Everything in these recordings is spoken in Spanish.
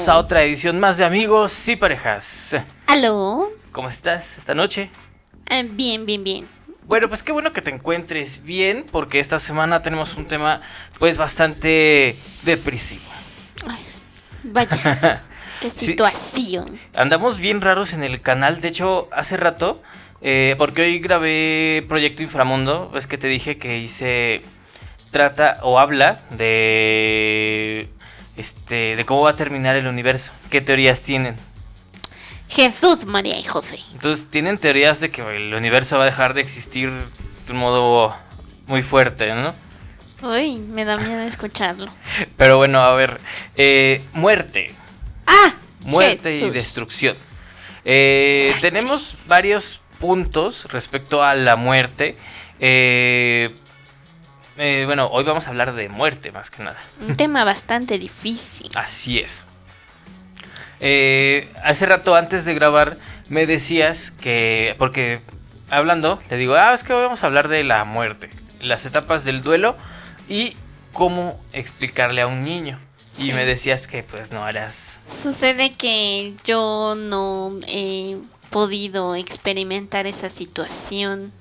Bienvenidos a otra edición más de Amigos y Parejas. ¿Aló? ¿Cómo estás esta noche? Eh, bien, bien, bien. Bueno, pues qué bueno que te encuentres bien, porque esta semana tenemos un tema pues bastante depresivo. Ay, vaya, qué Sí. situación. Andamos bien raros en el canal, de hecho, hace rato, eh, porque hoy grabé Proyecto Inframundo, ves que te dije que hice, trata o habla de, este, de cómo va a terminar el universo, qué teorías tienen. Jesús, María y José. Entonces, tienen teorías de que el universo va a dejar de existir de un modo muy fuerte, ¿no? Uy, me da miedo escucharlo. Pero bueno, a ver, eh, muerte, ¡Ah! muerte y destrucción. Eh, tenemos varios puntos respecto a la muerte. Eh, eh, bueno, hoy vamos a hablar de muerte más que nada. Un tema bastante difícil. Así es. Eh, hace rato antes de grabar me decías que, porque hablando, te digo, ah, es que hoy vamos a hablar de la muerte, las etapas del duelo y cómo explicarle a un niño. Y me decías que pues no eras... Sucede que yo no he podido experimentar esa situación,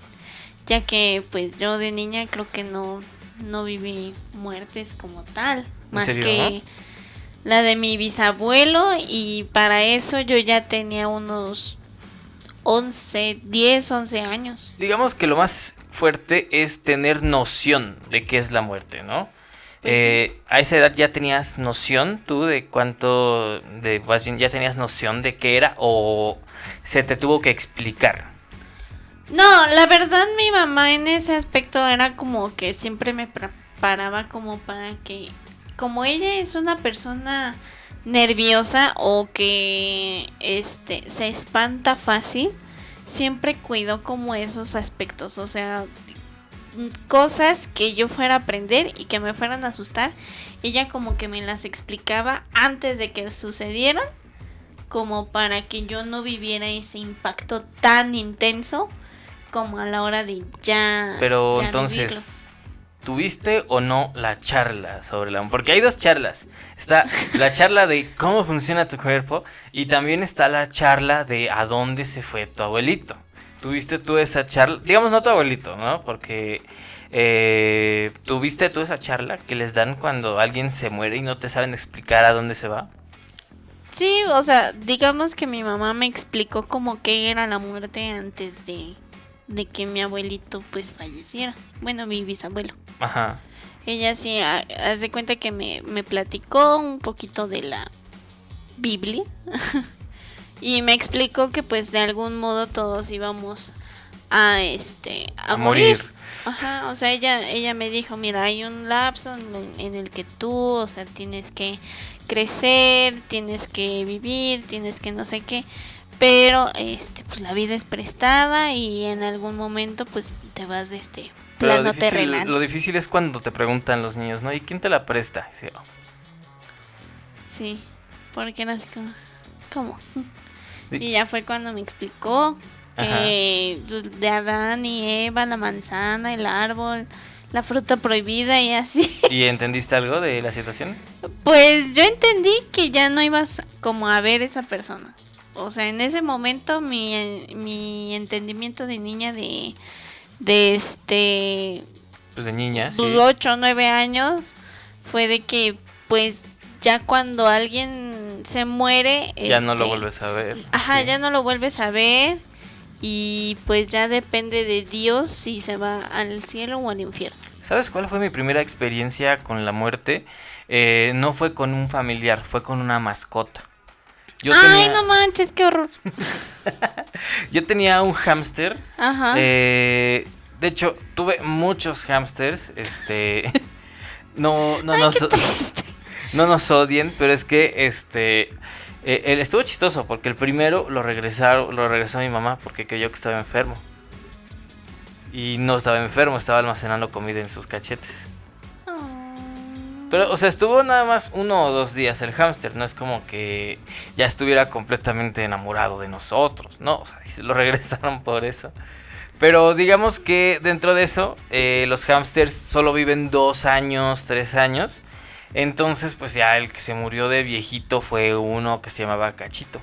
ya que pues yo de niña creo que no, no viví muertes como tal, más serio, que la de mi bisabuelo y para eso yo ya tenía unos 11, 10, 11 años. Digamos que lo más fuerte es tener noción de qué es la muerte, ¿no? Pues Eh, A esa edad ya tenías noción tú de cuánto, de más bien ya tenías noción de qué era o se te tuvo que explicar. No, la verdad mi mamá en ese aspecto era como que siempre me preparaba como para que, como ella es una persona nerviosa o que este se espanta fácil, siempre cuidó como esos aspectos, o sea, cosas que yo fuera a aprender y que me fueran a asustar, ella como que me las explicaba antes de que sucedieran, como para que yo no viviera ese impacto tan intenso como a la hora de ya. Pero ya entonces, ¿tuviste o no la charla sobre la Porque hay dos charlas. Está la charla de cómo funciona tu cuerpo y también está la charla de a dónde se fue tu abuelito. ¿Tuviste tú esa charla? Digamos no tu abuelito, ¿no? Porque eh, ¿tuviste tú esa charla que les dan cuando alguien se muere y no te saben explicar a dónde se va? Sí, o sea, digamos que mi mamá me explicó como que era la muerte antes de, de que mi abuelito pues falleciera. Bueno, mi bisabuelo. Ajá. Ella sí, ha- haz de cuenta que me, me platicó un poquito de la Biblia. y me explicó que pues de algún modo todos íbamos a este a, A morir. morir. Ajá, o sea, ella ella me dijo, "Mira, hay un lapso en, en el que tú, o sea, tienes que crecer, tienes que vivir, tienes que no sé qué, pero este pues la vida es prestada y en algún momento pues te vas de este Pero lo plano difícil, terrenal." lo difícil es cuando te preguntan los niños, ¿no? ¿Y quién te la presta? Dice, "Oh, Sí, porque como, ¿cómo? Di- Y ya fue cuando me explicó que pues, de Adán y Eva, la manzana, el árbol, la fruta prohibida y así. ¿Y entendiste algo de la situación? Pues yo entendí que ya no ibas como a ver esa persona. O sea, en ese momento mi, mi entendimiento de niña de, de este Pues de niña, sí. 8 o 9 años fue de que pues ya cuando alguien se muere Ya no lo este, vuelves a ver. ajá Sí. ya no lo vuelves a ver y pues ya depende de Dios si se va al cielo o al infierno ¿Sabes cuál fue mi primera experiencia con la muerte? Eh, no fue con un familiar, fue con una mascota. Yo ay tenía, no manches qué horror yo tenía un hámster. ajá eh, de hecho, tuve muchos hámsters. Este. No, no, nos, no nos odien, pero es que este. eh, él estuvo chistoso porque el primero lo regresaron, lo regresó mi mamá porque creyó que estaba enfermo. Y no estaba enfermo, estaba almacenando comida en sus cachetes. Pero, o sea, estuvo nada más uno o dos días el hámster. No es como que ya estuviera completamente enamorado de nosotros. No, o sea, se lo regresaron por eso. Pero digamos que dentro de eso, eh, los hámsters solo viven dos años, tres años. Entonces, pues ya el que se murió de viejito fue uno que se llamaba Cachito.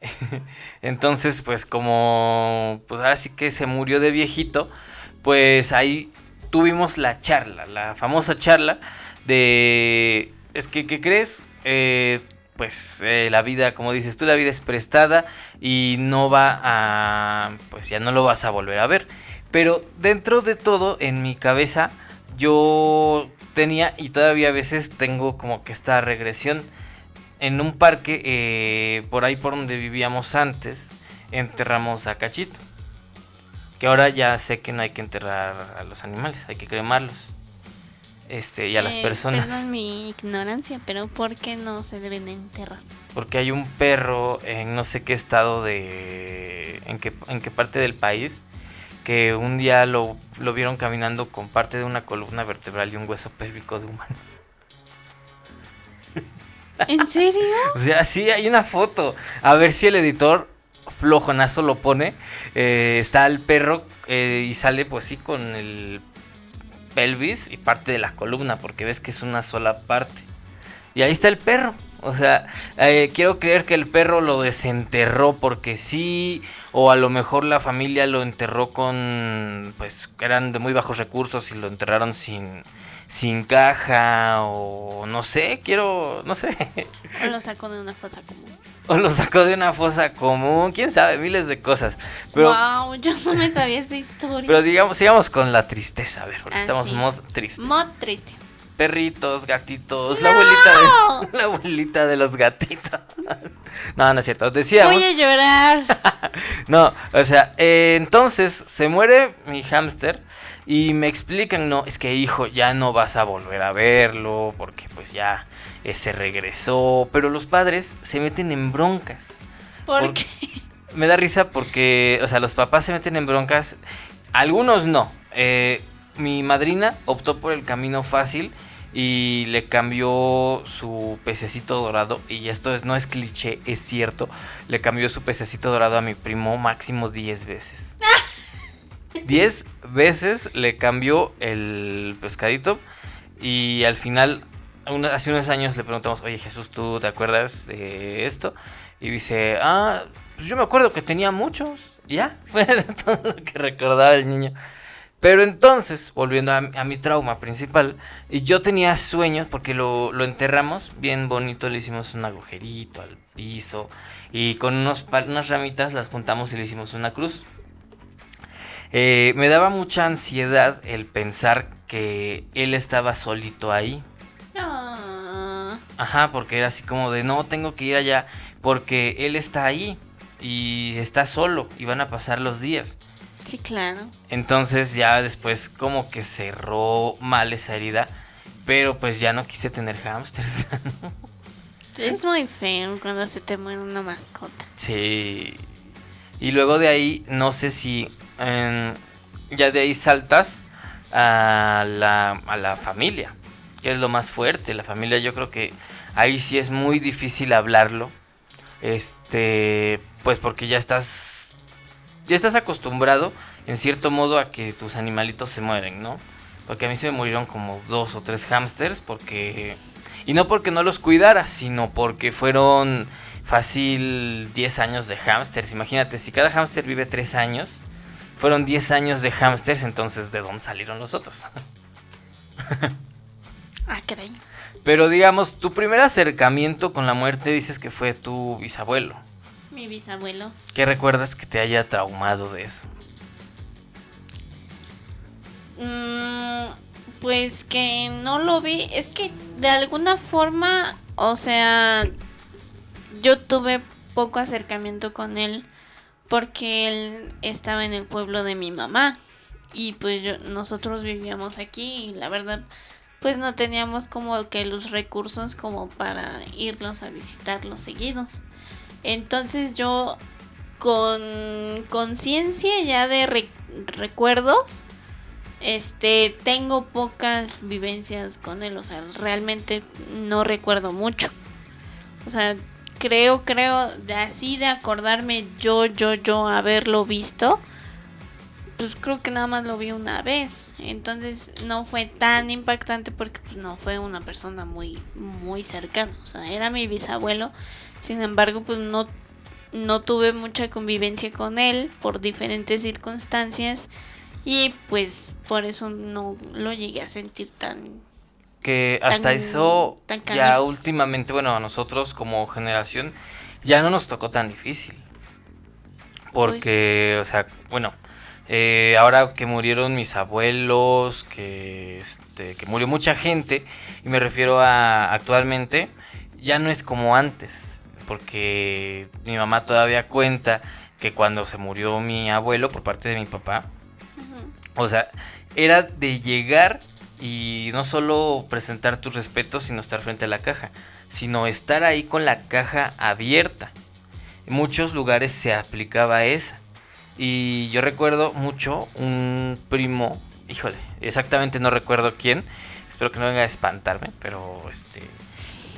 Entonces, pues como, pues ahora sí que se murió de viejito, pues ahí tuvimos la charla, la famosa charla de, es que, ¿qué crees? Eh, pues eh, la vida, como dices tú, la vida es prestada y no va a, pues ya no lo vas a volver a ver. Pero dentro de todo, en mi cabeza, yo tenía y todavía a veces tengo como que esta regresión en un parque eh, por ahí por donde vivíamos antes enterramos a Cachito que ahora ya sé que no hay que enterrar a los animales hay que cremarlos este y a las Eh, personas Perdón mi ignorancia, pero ¿por qué no se deben enterrar? porque hay un perro en no sé qué estado de en qué en qué parte del país que un día lo, lo vieron caminando con parte de una columna vertebral y un hueso pélvico de humano ¿En serio? O sea, sí, hay una foto. A ver si el editor flojonazo lo pone. Eh, está el perro eh, y sale pues sí con el pelvis y parte de la columna porque ves que es una sola parte. Y ahí está el perro. O sea, eh, quiero creer que el perro lo desenterró porque sí, o a lo mejor la familia lo enterró con, pues, eran de muy bajos recursos y lo enterraron sin, sin caja, o no sé, quiero, no sé. ¿O lo de una común? O lo sacó de una fosa común, quién sabe, miles de cosas. Pero, wow, yo no me sabía esa historia. pero digamos, sigamos con la tristeza, a ver, porque Ah, estamos sí. mod triste. Mod triste. Perritos, gatitos, la abuelita de, la abuelita de los gatitos. No, no es cierto. Decíamos. Voy a llorar. No, o sea, eh, entonces se muere mi hámster y me explican, no, es que hijo, ya no vas a volver a verlo porque pues ya eh, se regresó, pero los padres se meten en broncas. ¿Por Por- qué? Me da risa porque, o sea, los papás se meten en broncas, algunos no. Eh, mi madrina optó por el camino fácil y le cambió su pececito dorado. Y esto es, no es cliché, es cierto. Le cambió su pececito dorado a mi primo máximo 10 veces. 10 veces le cambió el pescadito. Y al final, hace unos años le preguntamos, oye Jesús, ¿tú te acuerdas de esto? Y dice, ah, pues yo me acuerdo que tenía muchos. Ya, fue todo lo que recordaba el niño. Pero entonces, volviendo a, mi trauma principal, y yo tenía sueños porque lo, lo enterramos bien bonito, le hicimos un agujerito al piso y con unos, unas ramitas las juntamos y le hicimos una cruz. Eh, me daba mucha ansiedad el pensar que él estaba solito ahí. No. Ajá, porque era así como de no, tengo que ir allá porque él está ahí y está solo y van a pasar los días. Sí, claro. Entonces ya después como que cerró mal esa herida, pero pues ya no quise tener hamsters. Es muy feo cuando se te muere una mascota. sí. Y luego de ahí, no sé si ya de ahí saltas a la, a la familia, que es lo más fuerte. La familia yo creo que ahí sí es muy difícil hablarlo. Este, pues porque ya estás ya estás acostumbrado en cierto modo a que tus animalitos se mueren, ¿no? Porque a mí se me murieron como dos o tres hámsters porque y no porque no los cuidara, sino porque fueron fácil 10 años de hámsters. Imagínate, si cada hámster vive 3 años, fueron 10 años de hámsters, entonces ¿de dónde salieron los otros? Ah, caray. Pero digamos, tu primer acercamiento con la muerte dices que fue tu bisabuelo. Mi bisabuelo. ¿Qué recuerdas que te haya traumado de eso? Mm, pues que no lo vi. Es que de alguna forma, o sea, yo tuve poco acercamiento con él porque él estaba en el pueblo de mi mamá y pues yo- nosotros vivíamos aquí y la verdad pues no teníamos como que los recursos como para irlos a visitarlos seguidos. Entonces yo con conciencia ya de re- recuerdos este, tengo pocas vivencias con él, o sea, realmente no recuerdo mucho. O sea, creo, creo, de así de acordarme yo, yo, yo haberlo visto, pues creo que nada más lo vi una vez. Entonces no fue tan impactante porque pues no fue una persona muy, muy cercana. O sea, era mi bisabuelo. Sin embargo, pues no, no tuve mucha convivencia con él por diferentes circunstancias. Y pues por eso no lo llegué a sentir tan... Que hasta Tan- eso tan ya últimamente, bueno, a nosotros como generación ya no nos tocó tan difícil. Porque, o sea, bueno, eh, ahora que murieron mis abuelos, que, este, que murió mucha gente, y me refiero a actualmente, ya no es como antes. Porque mi mamá todavía cuenta que cuando se murió mi abuelo por parte de mi papá, o sea, era de llegar y no solo presentar tus respetos, sino estar frente a la caja, sino estar ahí con la caja abierta. En muchos lugares se aplicaba esa. Y yo recuerdo mucho un primo, híjole, exactamente no recuerdo quién, espero que no venga a espantarme, pero este,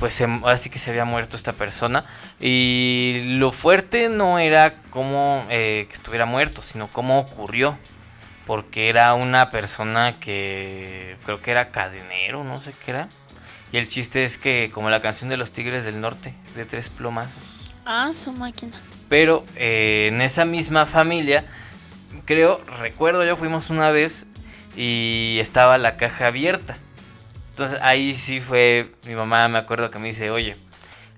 pues se- ahora sí que se había muerto esta persona. Y lo fuerte no era cómo eh, que estuviera muerto, sino cómo ocurrió porque era una persona que creo que era cadenero, no sé qué era. Y el chiste es que como la canción de los Tigres del Norte, de tres plomazos. Ah, su máquina. Pero eh, en esa misma familia, creo, recuerdo yo fuimos una vez y estaba la caja abierta. Entonces ahí sí fue, mi mamá me acuerdo que me dice, oye,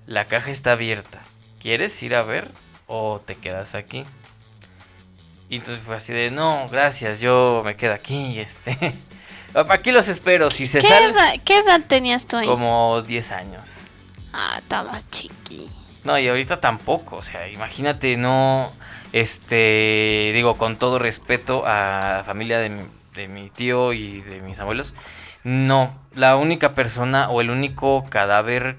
la caja está abierta, ¿quieres ir a ver o te quedas aquí? Y entonces fue así de, no, gracias, yo me quedo aquí, este... Aquí los espero, si se ¿Qué sale... edad, ¿Qué edad tenías tú ahí? Como 10 años. Ah, estaba chiqui. No, y ahorita tampoco, o sea, imagínate, no, este, digo, con todo respeto a la familia de mi, de mi tío y de mis abuelos, no, la única persona o el único cadáver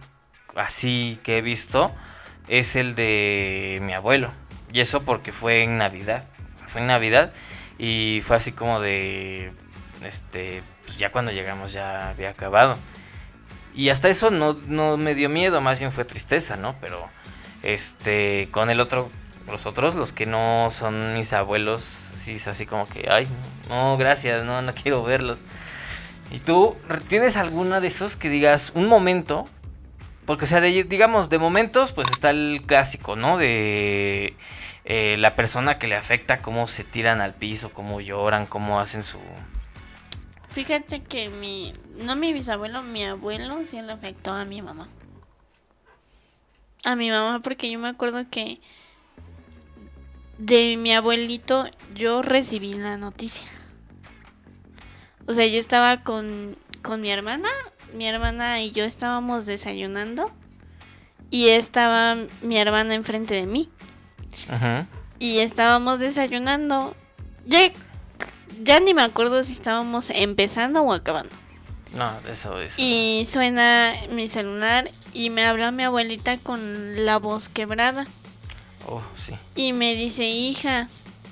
así que he visto es el de mi abuelo, y eso porque fue en Navidad, en Navidad y fue así como de, este, pues ya cuando llegamos ya había acabado. Y hasta eso no, no me dio miedo, más bien fue tristeza, ¿no? Pero este, con el otro, los otros, los que no son mis abuelos, sí es así como que, ay, no, gracias, no, no quiero verlos. ¿Y tú tienes alguna de esos que digas un momento? Porque, o sea, de- digamos, de momentos, pues está el clásico, ¿no? De eh, la persona que le afecta, cómo se tiran al piso, cómo lloran, cómo hacen su... Fíjate que mi. No mi bisabuelo, mi abuelo sí le afectó a mi mamá. A mi mamá, porque yo me acuerdo que. De mi abuelito, yo recibí la noticia. O sea, yo estaba con, con mi hermana. Mi hermana y yo estábamos desayunando. Y estaba mi hermana enfrente de mí. Y estábamos desayunando. Ya, ya ni me acuerdo si estábamos empezando o acabando. No, eso es... Y suena mi celular y me habla mi abuelita con la voz quebrada. Oh, sí. Y me dice, hija,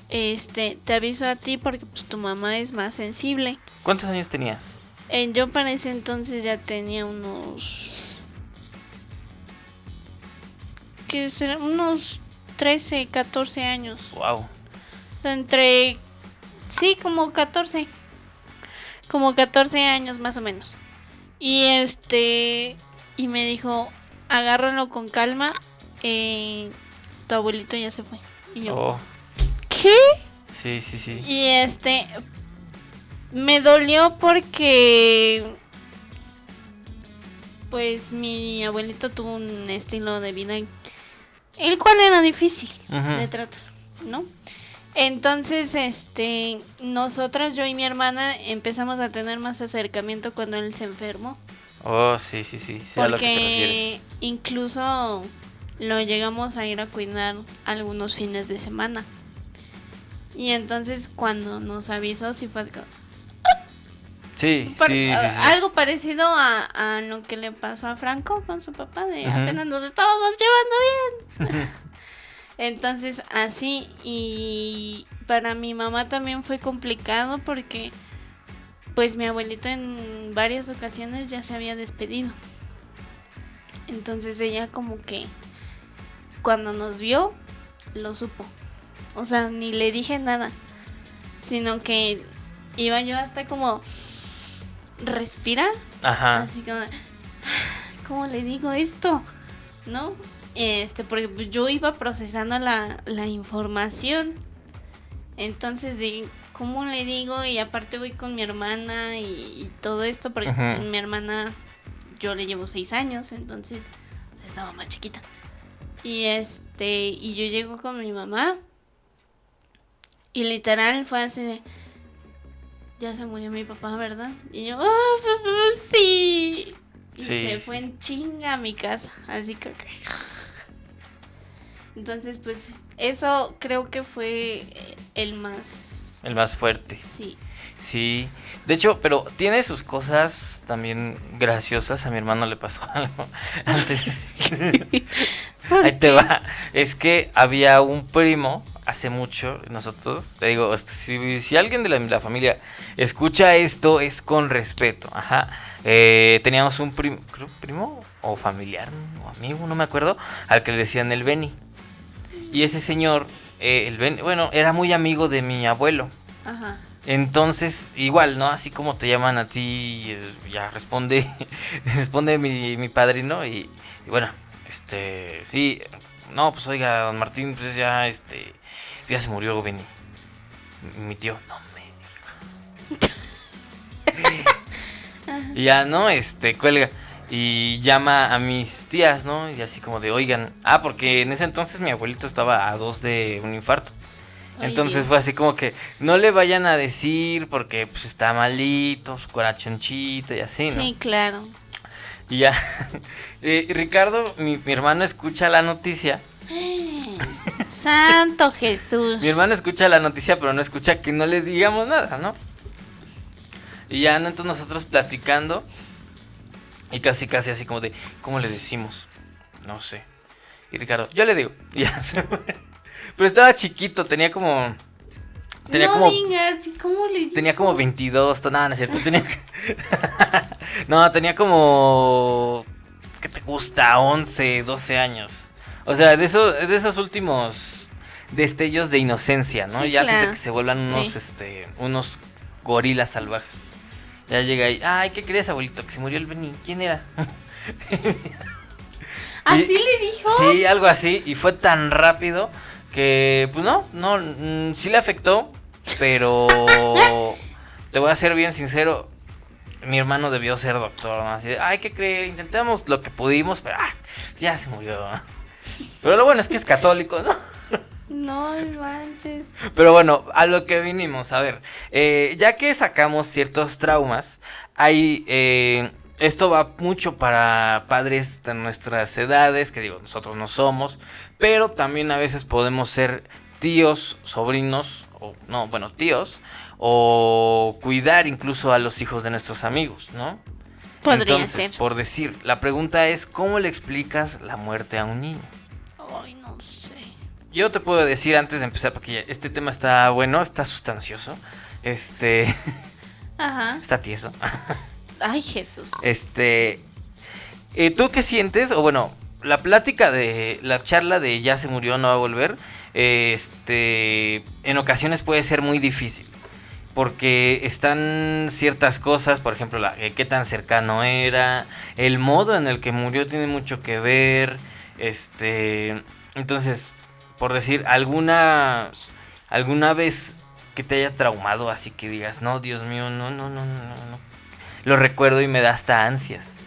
este, te aviso a ti porque pues tu mamá es más sensible. ¿Cuántos años tenías? Eh, yo para ese entonces ya tenía unos... ¿Qué será? Unos 13, 14 años. Wow. Entre... Sí, como 14. Como 14 años más o menos. Y este... Y me dijo, agárralo con calma. eh, tu abuelito ya se fue. Y yo, Oh, ¿qué? sí, sí, sí. Y este... Me dolió porque... Pues mi abuelito tuvo un estilo de vida el cual era difícil de tratar, ¿no? Entonces, este, nosotras, yo y mi hermana, empezamos a tener más acercamiento cuando él se enfermó. Oh, sí, sí, sí. Sé a lo que te refieres. Porque incluso lo llegamos a ir a cuidar algunos fines de semana. Y entonces cuando nos avisó, sí fue Sí, Par- sí, sí, a- sí. algo parecido a, a lo que le pasó a Franco con su papá, de apenas nos estábamos llevando bien. Entonces, así, y para mi mamá también fue complicado porque, pues mi abuelito en varias ocasiones ya se había despedido. Entonces ella como que, cuando nos vio, lo supo. O sea, ni le dije nada. sino que iba yo hasta como respira, Ajá. así como, ¿cómo le digo esto? ¿No? Este, porque yo iba procesando la, la información. Entonces, de cómo le digo, y aparte voy con mi hermana y, y todo esto, porque mi hermana, yo le llevo seis años, entonces o sea, estaba más chiquita. Y este, y yo llego con mi mamá, y literal fue así de, ya se murió mi papá, ¿verdad? Y yo, "Ah, sí. Y Sí, se fue sí. en chinga a mi casa, así que... Entonces, pues, eso creo que fue eh, el más... El más fuerte. Sí. Sí. De hecho, pero tiene sus cosas también graciosas. A mi hermano le pasó algo antes. Ahí te va. Es que había un primo hace mucho, nosotros, te digo, este, si, si alguien de la, la familia escucha esto, es con respeto. Ajá. Eh, teníamos un prim- creo, primo o familiar o amigo, no me acuerdo, al que le decían el Beni. Y ese señor, eh, el Beni, bueno, era muy amigo de mi abuelo. Ajá. Entonces, igual, ¿no? Así como te llaman a ti, eh, ya responde, responde mi, mi padrino y, y bueno, este, sí, no, pues oiga, don Martín, pues ya, este, ya se murió Benny. Mi- tío, no me y ya, ¿no? Este, cuelga y llama a mis tías, ¿no? Y así como de, oigan, ah, porque en ese entonces mi abuelito estaba a dos de un infarto. Ay, Entonces Dios. fue así como que no le vayan a decir porque pues está malito, su corazonchito y así, ¿no? Sí, claro. Y ya, eh, Ricardo, mi, mi hermano escucha la noticia, Santo Jesús. mi hermano escucha la noticia pero no escucha que no le digamos nada, ¿no? Y ya, ¿no? entonces nosotros platicando y casi casi así como de, ¿cómo le decimos? No sé. Y Ricardo, yo le digo, y ya se fue. Pero estaba chiquito, tenía como... Tenía no como digas, ¿cómo le Tenía como 22, to- no, no es cierto, tenía... no, tenía como... ¿Qué te gusta? 11, 12 años. O sea, de, eso, de esos últimos destellos de inocencia, ¿no? Sí, ya antes de claro. que se vuelvan unos, Sí. este, unos gorilas salvajes. Ya llega ahí, ay, ¿qué crees, abuelito? Que se murió el Benny. ¿Quién era? ¿Así y- le dijo? Sí, algo así. Y fue tan rápido que, pues no, no, mm, sí le afectó. Pero te voy a ser bien sincero. Mi hermano debió ser doctor, ¿no? Así de, ay, ¿qué creer? Intentamos lo que pudimos, pero ah, ya se murió. Pero lo bueno es que es católico, ¿no? No manches. Pero bueno, a lo que vinimos, a ver, eh, ya que sacamos ciertos traumas, hay, eh, esto va mucho para padres de nuestras edades, que digo, nosotros no somos, pero también a veces podemos ser tíos, sobrinos, o no, bueno, tíos, o cuidar incluso a los hijos de nuestros amigos, ¿no? Podría Entonces, ser. por decir, la pregunta es, ¿cómo le explicas la muerte a un niño? Ay, no sé. Yo te puedo decir antes de empezar, porque este tema está bueno, está sustancioso, este, Ajá. está tieso. Ay, Jesús. Este, eh, ¿tú qué sientes? O bueno, la plática de, la charla de ya se murió, no va a volver, este, en ocasiones puede ser muy difícil. Porque están ciertas cosas, por ejemplo, la, eh, qué tan cercano era, el modo en el que murió tiene mucho que ver, este, entonces, por decir, alguna, alguna vez que te haya traumado, así que digas, no, Dios mío, no, no, no, no, no. Lo recuerdo y me da hasta ansias.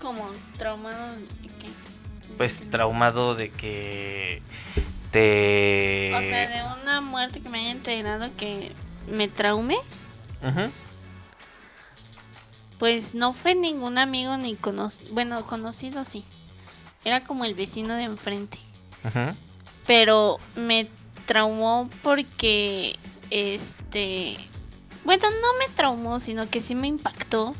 Como traumado. ¿qué? Pues traumado de que te... O sea, de una muerte que me haya enterado que me traume. Ujú. Pues no fue ningún amigo ni conocido. Bueno, conocido sí. Era como el vecino de enfrente. Ujú. Pero me traumó porque. Este. Bueno, no me traumó, sino que sí me impactó.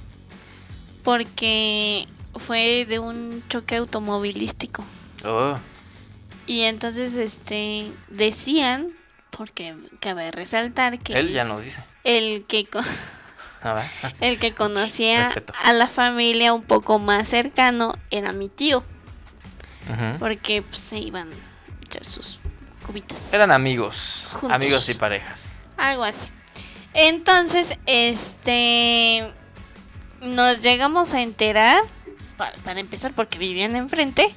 Porque fue de un choque automovilístico. Oh, Y entonces, este. Decían. Porque cabe resaltar que. él ya no dice. El que. El que conocía Respeto. a la familia un poco más cercano era mi tío, porque pues, se iban a echar sus cubitas. Eran amigos, Juntos. amigos y parejas. Algo así. Entonces, este. Nos llegamos a enterar. Para, para empezar, porque vivían enfrente.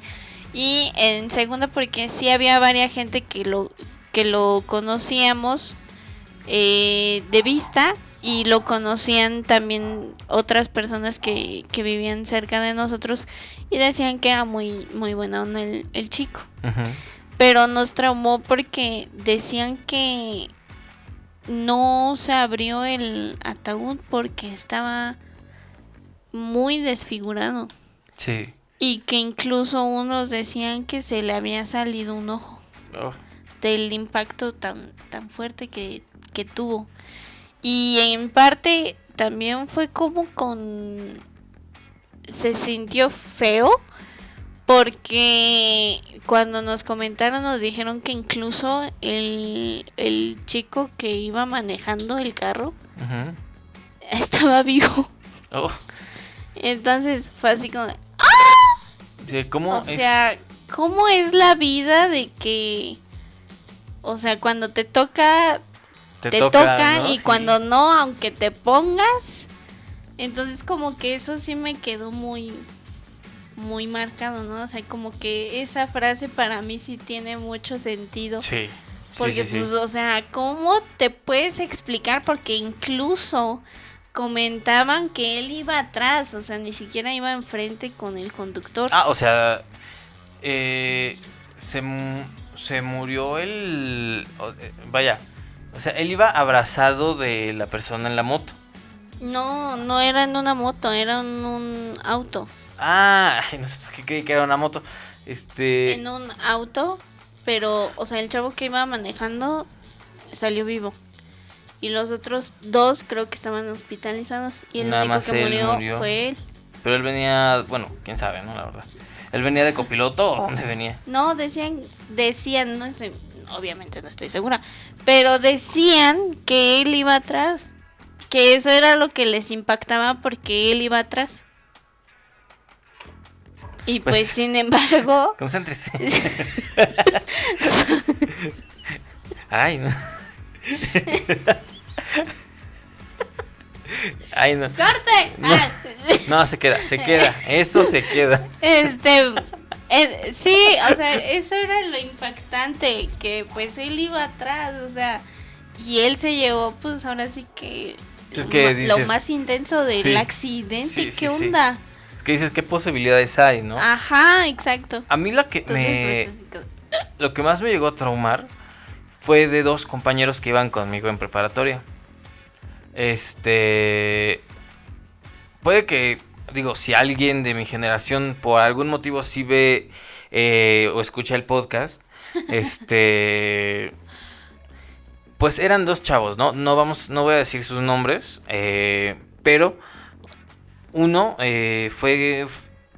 Y en segunda, porque sí había varias gente que lo, que lo conocíamos eh, de vista. Y lo conocían también otras personas que, que vivían cerca de nosotros. Y decían que era muy, muy buena onda el, el chico. Pero nos traumó porque decían que no se abrió el ataúd porque estaba muy desfigurado. Sí. Y que incluso unos decían que se le había salido un ojo Oh, del impacto tan, tan fuerte que, que tuvo. Y en parte también fue como con... Se sintió feo porque cuando nos comentaron nos dijeron que incluso el, el chico que iba manejando el carro estaba vivo. Oh, Entonces fue así como... sí, ¿Cómo O es? sea, ¿cómo es la vida de que... O sea, cuando te toca te, toca, ¿no? y Sí. cuando no, aunque te pongas. Entonces como que eso sí me quedó muy muy marcado, ¿no? O sea, como que esa frase para mí sí tiene mucho sentido. Sí. Porque sí, sí. pues, o sea, ¿cómo te puedes explicar? Porque incluso comentaban que él iba atrás, o sea, ni siquiera iba enfrente con el conductor. Ah, o sea, eh, se, se murió el... eh, Vaya, o sea, él iba abrazado de la persona en la moto. No, no era en una moto, era en un auto. Ah, no sé por qué creí que era una moto. Este... En un auto, pero, o sea, el chavo que iba manejando salió vivo. Y los otros dos creo que estaban hospitalizados. Y el Nada único que murió, murió. fue él. Pero él venía, bueno, quién sabe, ¿no? La verdad. ¿Él venía de copiloto o dónde venía? No, decían, decían, no estoy, obviamente no estoy segura, pero decían que él iba atrás. Que eso era lo que les impactaba porque él iba atrás. Y pues, Pues- sin embargo, Concéntrese. Ay, no. Ay, no. ¡corte! Ah, No, se queda, se queda. Esto se queda. Este, eh, sí, o sea, eso era lo impactante, que pues él iba atrás, o sea, y él se llevó, pues ahora sí que, Es lo, que más intenso del Sí, accidente, sí, ¿qué sí, onda? Es que dices, ¿qué posibilidades hay, no? Ajá, exacto. A mí lo que Entonces, me... pues, Lo que más me llegó a traumar fue de dos compañeros que iban conmigo en preparatoria. Este. Puede que, digo, si alguien de mi generación por algún motivo sí ve eh, o escucha el podcast, este. Pues eran dos chavos, ¿no? No vamos, no voy a decir sus nombres, eh, pero uno eh, fue,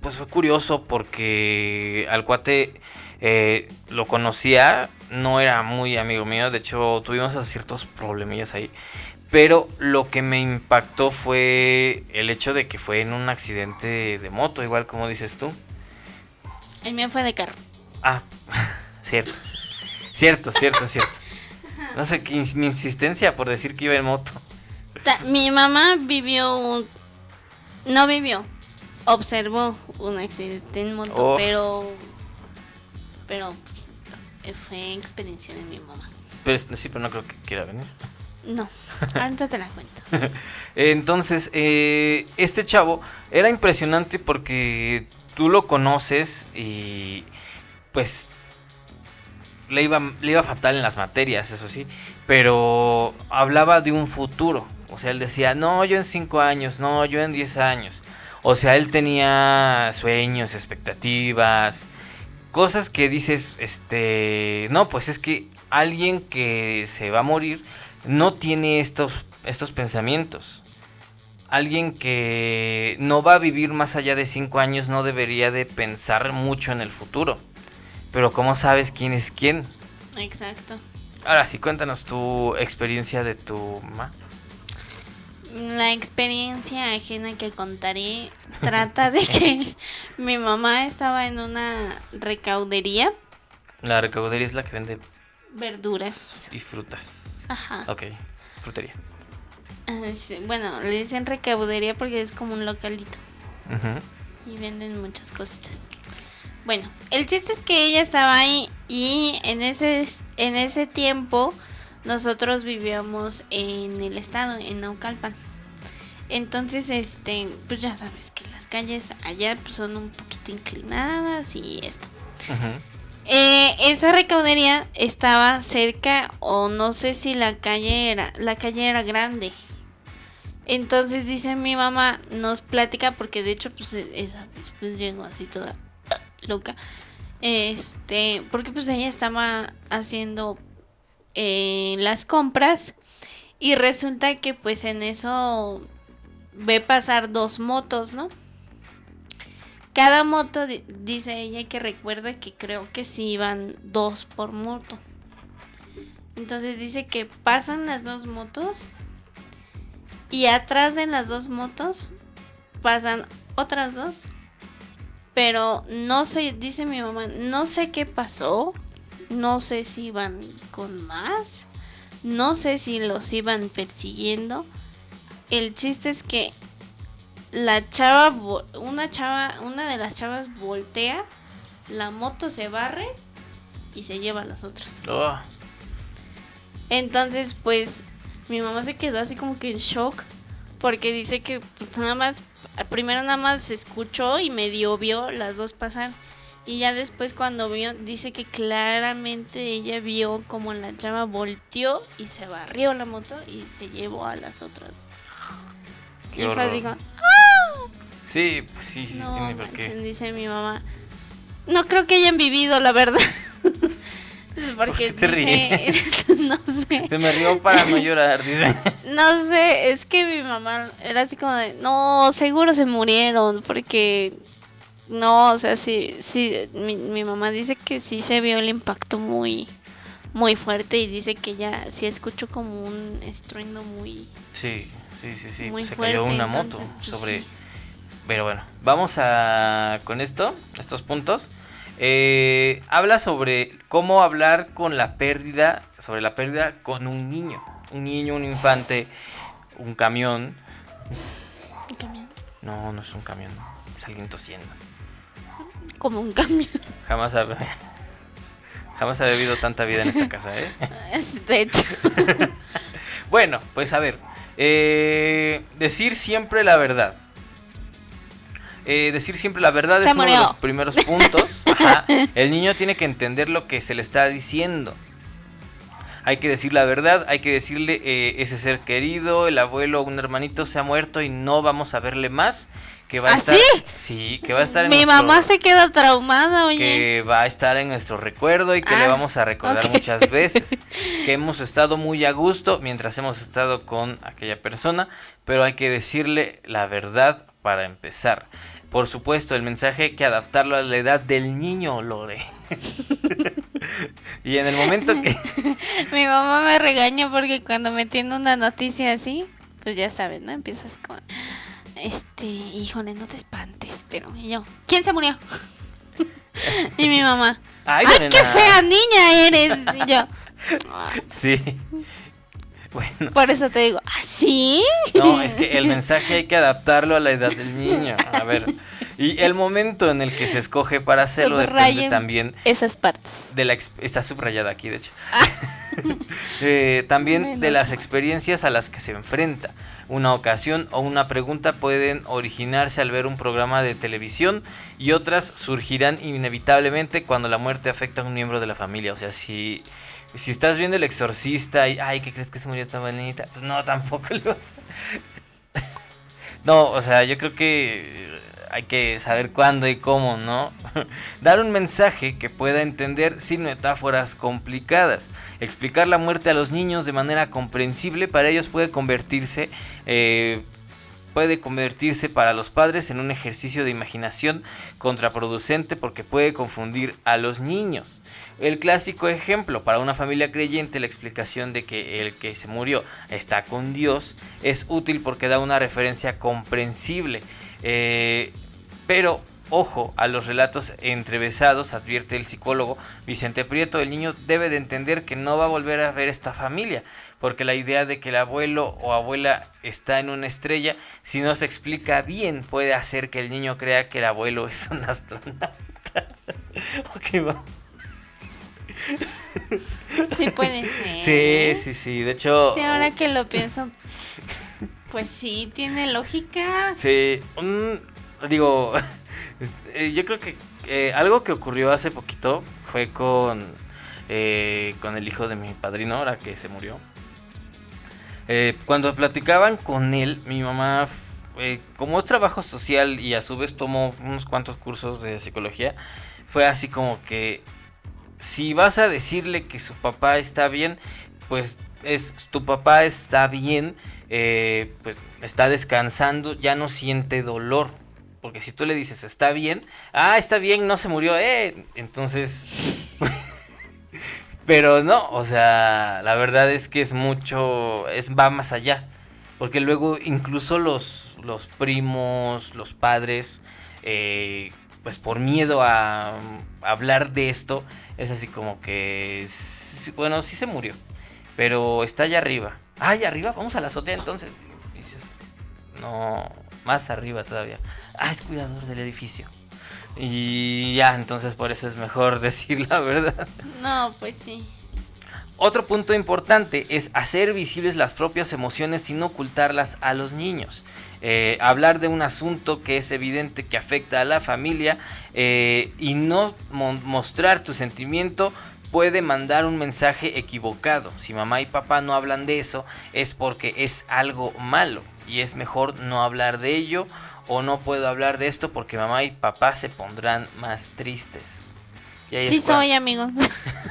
pues fue curioso porque al cuate eh, lo conocía, no era muy amigo mío, de hecho tuvimos ciertos problemillas ahí. Pero lo que me impactó fue el hecho de que fue en un accidente de moto, igual como dices tú. el mío fue de carro. Ah, cierto. Cierto, cierto, cierto. No sé, que mi insistencia por decir que iba en moto. Mi mamá vivió un, no vivió, observó un accidente en moto, Oh. pero, pero fue experiencia de mi mamá. Pues sí, pero no creo que quiera venir. No, ahorita te la cuento. Entonces, eh, este chavo era impresionante porque tú lo conoces y pues le iba, le iba fatal en las materias, eso sí, pero hablaba de un futuro. O sea, él decía, no, yo en 5 años, no, yo en 10 años. O sea, él tenía sueños, expectativas, cosas que dices, este, no, pues es que alguien que se va a morir no tiene estos, estos pensamientos. Alguien que no va a vivir más allá de 5 años no debería de pensar mucho en el futuro. Pero ¿cómo sabes quién es quién? Exacto. Ahora sí, cuéntanos tu experiencia de tu mamá. La experiencia ajena que contaré trata de que mi mamá estaba en una recaudería, La recaudería es la que vende verduras. y frutas. Ajá. Ok, frutería. Bueno, le dicen recaudería porque es como un localito. Ujú. Y venden muchas cositas. Bueno, el chiste es que ella estaba ahí y en ese, en ese tiempo nosotros vivíamos en el estado, en Naucalpan. Entonces, este, pues ya sabes que las calles allá pues, son un poquito inclinadas y esto. Ujú. Eh, esa recaudería estaba cerca o no sé si la calle era la calle era grande. Entonces dice mi mamá nos platica porque de hecho pues e- esa vez pues llegó así toda loca. Este, porque pues ella estaba haciendo eh, las compras y resulta que pues en eso ve pasar dos motos, ¿no? Cada moto, di- dice ella que recuerda que creo que sí iban dos por moto. Entonces dice que pasan las dos motos y atrás de las dos motos pasan otras dos. Pero no sé, dice mi mamá, no sé qué pasó. No sé si iban con más. No sé si los iban persiguiendo. El chiste es que la chava, una chava, una de las chavas voltea, la moto se barre y se lleva a las otras. Oh, Entonces, pues, mi mamá se quedó así como que en shock porque dice que pues, nada más, primero nada más se escuchó y medio vio las dos pasar. Y ya después cuando vio, dice que claramente ella vio como la chava volteó y se barrió la moto y se llevó a las otras. Qué y horror. así como, Sí, pues sí, sí, No, tiene por qué. dice mi mamá. No creo que hayan vivido, la verdad. Porque te dice- no sé. Se me rió para no llorar, dice. No sé, es que mi mamá era así como de, no, seguro se murieron, porque no, o sea, sí, sí, mi, mi mamá dice que sí se vio el impacto muy, muy fuerte y dice que ya sí escuchó como un estruendo muy, Sí, sí, sí, sí. Muy se cayó una moto entonces, pues, sobre. sí. Pero bueno, vamos a con esto, estos puntos. Eh, habla sobre cómo hablar con la pérdida, sobre la pérdida con un niño, un niño, un infante, un camión. un camión, No, no es un camión, es alguien tosiendo. como un camión. Jamás ha, jamás ha bebido tanta vida en esta casa, ¿eh? De hecho, Bueno, pues a ver. Eh, decir siempre la verdad. Eh, decir siempre la verdad Se es uno de los primeros puntos. Ajá. El niño tiene que entender lo que se le está diciendo. Hay que decir la verdad, hay que decirle eh, ese ser querido, el abuelo o un hermanito se ha muerto y no vamos a verle más. Que va a ¿Ah, estar. sí? Que va a estar en mi nuestro- mamá se queda traumada, oye. que va a estar en nuestro recuerdo y que le Ah, vamos a recordar muchas veces. Que hemos estado muy a gusto mientras hemos estado con aquella persona, pero hay que decirle la verdad para empezar. Por supuesto, el mensaje hay que adaptarlo a la edad del niño, Lore. y en el momento que... Mi mamá me regaña porque cuando me tiene una noticia así, pues ya sabes, ¿no? Empiezas con, este, híjole, no te espantes, pero y yo, ¿quién se murió? y mi mamá, ¡Ay, ¡ay, qué fea niña eres! Y yo, "Ah, Sí. Bueno, por eso te digo, ¿ah, sí? no, es que el mensaje hay que adaptarlo a la edad del niño. A ver, y el momento en el que se escoge para hacerlo depende también Esas partes. de la ex- está subrayada aquí de hecho. Eh, también de las experiencias a las que se enfrenta. Una ocasión o una pregunta pueden originarse al ver un programa de televisión y otras surgirán inevitablemente cuando la muerte afecta a un miembro de la familia. O sea si si estás viendo el exorcista y ay qué crees que se murió tan bonita pues no tampoco lo vas a- no o sea yo creo que hay que saber cuándo y cómo, ¿no? Dar un mensaje que pueda entender sin metáforas complicadas. Explicar la muerte a los niños de manera comprensible para ellos puede convertirse, eh, puede convertirse para los padres en un ejercicio de imaginación contraproducente porque puede confundir a los niños. El clásico ejemplo para una familia creyente, la explicación de que el que se murió está con Dios es útil porque da una referencia comprensible. Eh, pero ojo a los relatos entrevesados, advierte el psicólogo Vicente Prieto. El niño debe de entender que no va a volver a ver esta familia, porque la idea de que el abuelo o abuela está en una estrella, si no se explica bien, puede hacer que el niño crea que el abuelo es un astronauta. ok, va. Sí puede ser. Sí, sí, sí. De hecho. Sí, ahora que lo pienso, pues sí, tiene lógica. Sí, un, digo, eh, yo creo que eh, algo que ocurrió hace poquito fue con, eh, con el hijo de mi padrino, ahora que se murió. Eh, cuando platicaban con él, mi mamá, como es trabajo social y a su vez tomó unos cuantos cursos de psicología, fue así como que si vas a decirle que su papá está bien, pues es tu papá está bien, pues está descansando, ya no siente dolor. Porque si tú le dices está bien, ah, está bien, no se murió, eh. Entonces, pero no, o sea, la verdad es que es mucho, es va más allá. Porque luego incluso los, los primos, los padres, eh, pues por miedo a, a hablar de esto, es así como que, bueno, sí se murió, pero está allá arriba. Ah, allá arriba, vamos a la azotea entonces. Dices, no, más arriba todavía. Ah, es cuidador del edificio. Y ya, entonces por eso es mejor decir la verdad. No, pues sí. Otro punto importante es hacer visibles las propias emociones sin ocultarlas a los niños. Eh, hablar de un asunto que es evidente que afecta a la familia eh, y no mo- mostrar tu sentimiento puede mandar un mensaje equivocado. Si mamá y papá no hablan de eso es porque es algo malo y es mejor no hablar de ello o no puedo hablar de esto porque mamá y papá se pondrán más tristes. Y ahí Sí es soy, amigos.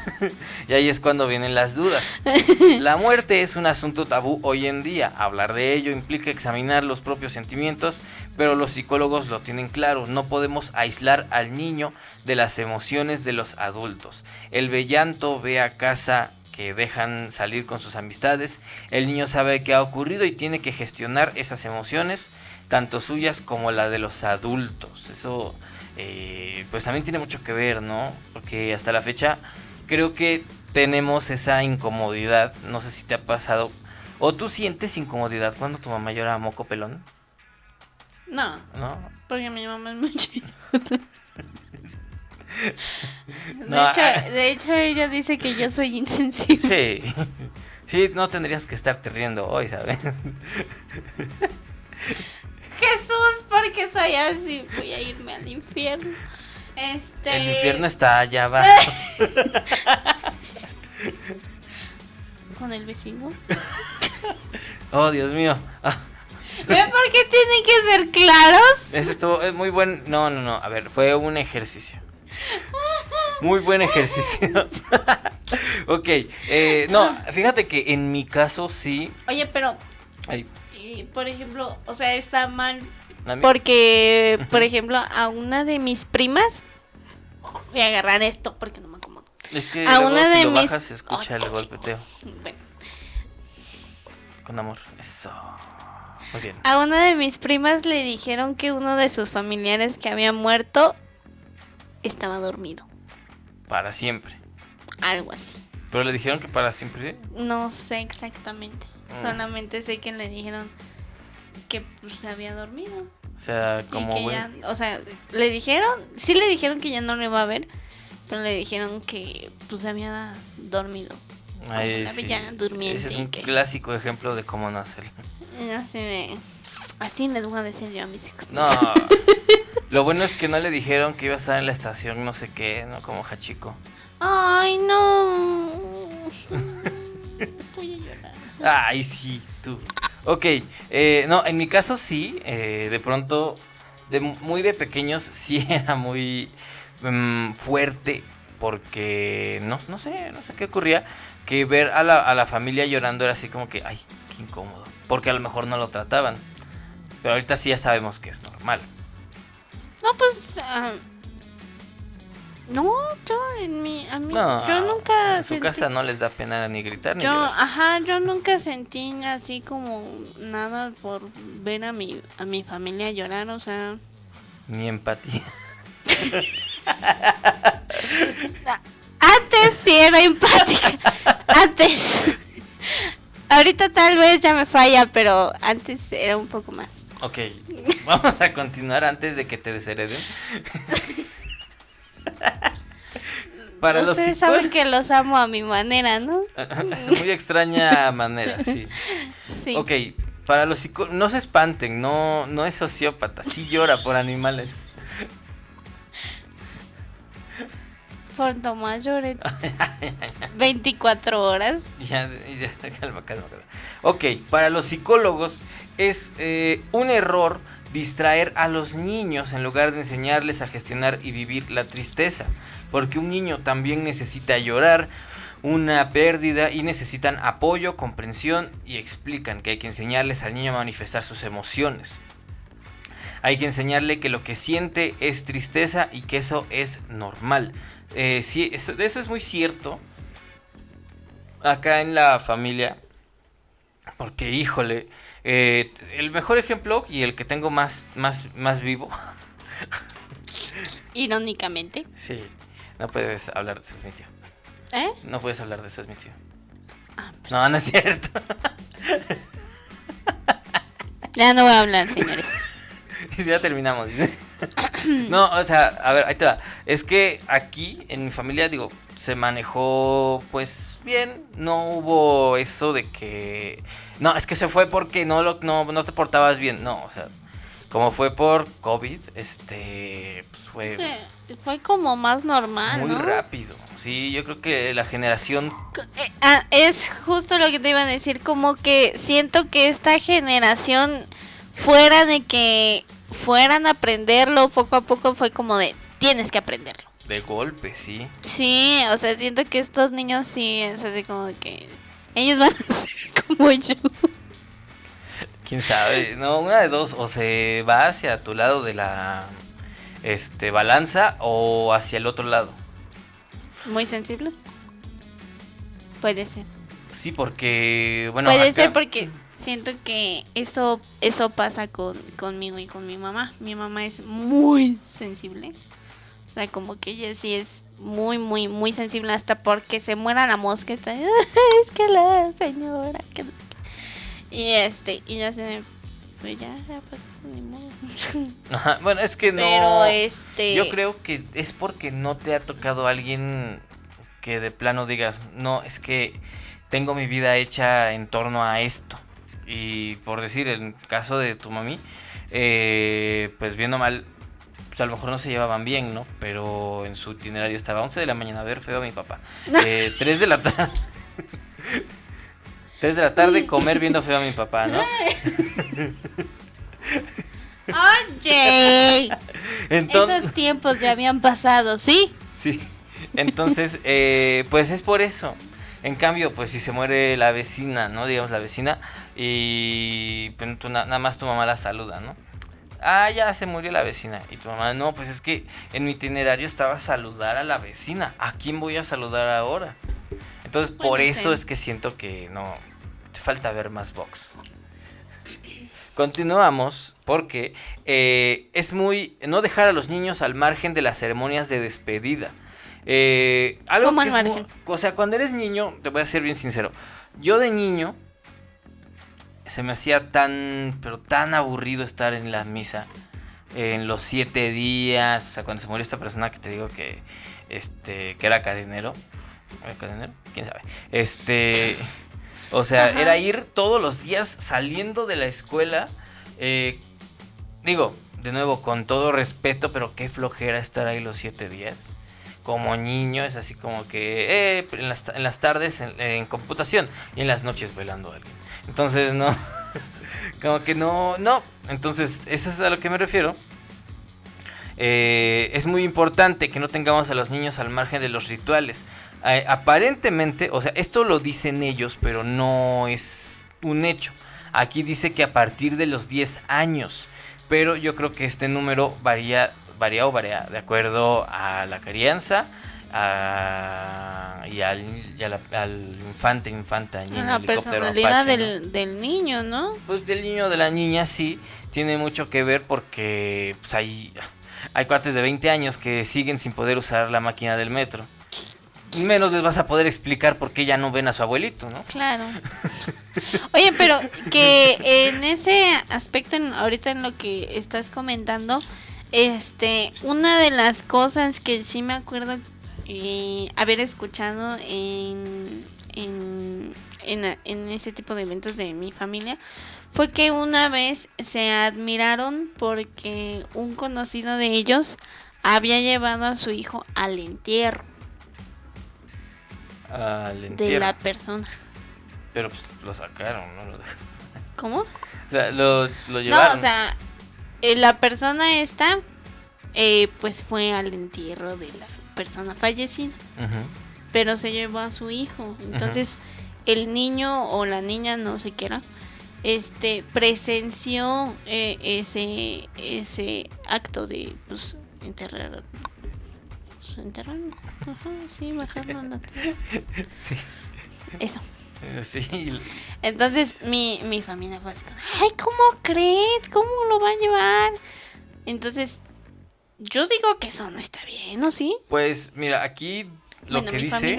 y ahí es cuando vienen las dudas. La muerte es un asunto tabú hoy en día. Hablar de ello implica examinar los propios sentimientos, pero los psicólogos lo tienen claro. No podemos aislar al niño de las emociones de los adultos. El bellanto ve a casa que dejan salir con sus amistades. El niño sabe qué ha ocurrido y tiene que gestionar esas emociones, tanto suyas como la de los adultos. Eso eh, pues también tiene mucho que ver, ¿no? Porque hasta la fecha creo que tenemos esa incomodidad. No sé si te ha pasado. ¿O tú sientes incomodidad cuando tu mamá llora a moco pelón? No, ¿No? porque mi mamá es muy chillona. De, No, hecho, ah. de hecho, ella dice que yo soy insensible. Sí. Sí, no tendrías que estarte riendo hoy, ¿sabes? Jesús, porque soy así? Voy a irme al infierno. Este. El infierno está allá abajo. Con el vecino. Oh, Dios mío. ¿Ven por qué tienen que ser claros? Eso estuvo es muy buen. No, no, no. A ver, fue un ejercicio. Muy buen ejercicio. ok. eh, no, fíjate que en mi caso sí. Oye, pero, Ay, por ejemplo, o sea, está mal porque, por ejemplo, a una de mis primas. Voy a agarrar esto porque no me acomodo. es que a luego una si de lo mis- bajas se escucha el golpeteo. Bueno, Con amor. Eso. Muy bien. a una de mis primas le dijeron que uno de sus familiares que había muerto estaba dormido. Para siempre. Algo así. Pero le dijeron que para siempre. No sé exactamente. Mm. Solamente sé que le dijeron que pues se había dormido. O sea, como. que güey, ya, o sea, le dijeron, sí le dijeron que ya no lo iba a ver, pero le dijeron que pues se había dormido. ay, sí. Ese es un que- clásico ejemplo de cómo no hacerlo. Así de, así les voy a decir yo a mis hijos. No. Lo bueno es que no le dijeron que iba a estar en la estación, no sé qué, ¿no? Como Hachiko. Ay, no. Voy a llorar. Ay, sí, tú. Ok, eh, no, en mi caso sí, eh, de pronto, de mu- muy de pequeños sí era muy mm, fuerte, porque no, no sé, no sé qué ocurría, que ver a la, a la familia llorando era así como que, ay, qué incómodo, porque a lo mejor no lo trataban, pero ahorita sí ya sabemos que es normal. No, pues. ah, no, yo en mi. A mí, No, yo nunca. en su sentí- casa no les da pena ni gritar ni Yo, llorar. ajá, yo nunca sentí así como nada por ver a mi, a mi familia llorar, o sea. Ni empatía. Antes sí era empática. Antes. Ahorita tal vez ya me falla, pero antes era un poco más. Ok, vamos a continuar antes de que te deshereden. Para Ustedes saben que los amo a mi manera, ¿no? es muy extraña manera, sí. sí. Ok, para los psicólogos, no se espanten, no, no es sociópata, sí llora por animales. Por Tomás llore 24 horas. Ya, ya, calma, calma, calma. Ok, para los psicólogos es eh, un error distraer a los niños en lugar de enseñarles a gestionar y vivir la tristeza. Porque un niño también necesita llorar, una pérdida y necesitan apoyo, comprensión y explican que hay que enseñarles al niño a manifestar sus emociones. Hay que enseñarle que lo que siente es tristeza y que eso es normal. Eh, sí, eso, eso es muy cierto. Acá en la familia. Porque, híjole, eh, el mejor ejemplo y el que tengo más, más, más vivo. Irónicamente. Sí, no puedes hablar de eso, es mi tío. ¿Eh? No puedes hablar de eso, es mi tío. Ah, no, no es cierto. ya no voy a hablar, señores. ya terminamos. no, o sea, a ver, ahí te va. Es que aquí, en mi familia, digo, se manejó pues bien. No hubo eso de que. No, es que se fue porque no, lo, no, no te portabas bien. No, o sea, como fue por COVID, este. Pues fue. fue como más normal. Muy rápido. Sí, yo creo que la generación. Eh, ah, es justo lo que te iba a decir. Como que siento que esta generación, fuera de que fueran a aprenderlo poco a poco fue como de tienes que aprenderlo. De golpe, sí. Sí, o sea, siento que estos niños sí, es así como de que ellos van a ser como yo. Quién sabe, no, una de dos, o se va hacia tu lado de la este balanza o hacia el otro lado. Muy sensibles. Puede ser. Sí, porque bueno, puede ser porque siento que eso eso pasa con, conmigo y con mi mamá. Mi mamá es muy sensible. O sea, como que ella sí es muy, muy, muy sensible hasta porque se muera la mosca. Está, es que la señora. Y este, y ya se... Pues ya, ya pues, ni modo. Ajá, bueno, es que no... Pero este... Yo creo que es porque no te ha tocado alguien que de plano digas, no, es que tengo mi vida hecha en torno a esto. Y por decir, en el caso de tu mami, eh, pues viendo mal, pues a lo mejor no se llevaban bien, ¿no? Pero en su itinerario estaba 11 de la mañana a ver feo a mi papá. Eh, 3 de la tarde. 3 de la tarde comer viendo feo a mi papá, ¿no? Oye. Esos tiempos ya habían pasado, ¿sí? Sí. Entonces, eh, pues es por eso. En cambio, pues si se muere la vecina, ¿no? Digamos la vecina, y pues, nada más tu mamá la saluda, ¿no? Ah, ya se murió la vecina. Y tu mamá, no, pues es que en mi itinerario estaba saludar a la vecina. ¿A quién voy a saludar ahora? Entonces, por eso es que siento que no. Falta ver más box. Continuamos porque eh, es muy. No dejar a los niños al margen de las ceremonias de despedida. Eh, algo que es o sea, cuando eres niño, te voy a ser bien sincero. Yo de niño se me hacía tan, pero tan aburrido estar en la misa. En los siete días, o sea, cuando se murió esta persona que te digo que, este, que era cadenero. ¿Era cadenero? ¿Quién sabe? Este, o sea, era ir todos los días saliendo de la escuela. Eh, digo, de nuevo, con todo respeto, pero qué flojera estar ahí los siete días como niño es así como que eh, en, las, en, las, tardes en, computación y en las noches velando a alguien. Entonces, no, como que no, no. Entonces, eso es a lo que me refiero. Eh, es muy importante que no tengamos a los niños al margen de los rituales. Eh, aparentemente, o sea, esto lo dicen ellos, pero no es un hecho. Aquí dice que a partir de los 10 años, pero yo creo que este número varía varía o varía de acuerdo a la crianza y, al, al, infante, infanta, a la personalidad del, del, niño, ¿no? Pues del niño o de la niña sí, tiene mucho que ver porque pues ahí... hay cuates de 20 años que siguen sin poder usar la máquina del metro. Menos les vas a poder explicar por qué ya no ven a su abuelito, ¿no? Claro. Oye, pero que en ese aspecto, en- ahorita en lo que estás comentando, este, una de las cosas que sí me acuerdo eh, haber escuchado en, en, en, en ese tipo de eventos de mi familia fue que una vez se admiraron porque un conocido de ellos había llevado a su hijo al entierro Al de entierro. la persona. Pero pues lo sacaron, ¿no? ¿Cómo? O sea, lo, lo llevaron. No, o sea, eh, la persona esta, eh, pues fue al entierro de la persona fallecida, pero se llevó a su hijo. Entonces, el niño o la niña, no sé qué era, este, presenció eh, ese, ese acto de, pues, enterrar. pues, enterrar. Ajá, sí, bajarlo a la tierra. Sí. Eso. Eh, Sí. Entonces mi, mi familia fue así, como, ay, ¿cómo crees? ¿Cómo lo va a llevar? Entonces, yo digo que eso no está bien, ¿no? ¿Sí? Pues mira, aquí lo bueno, que dice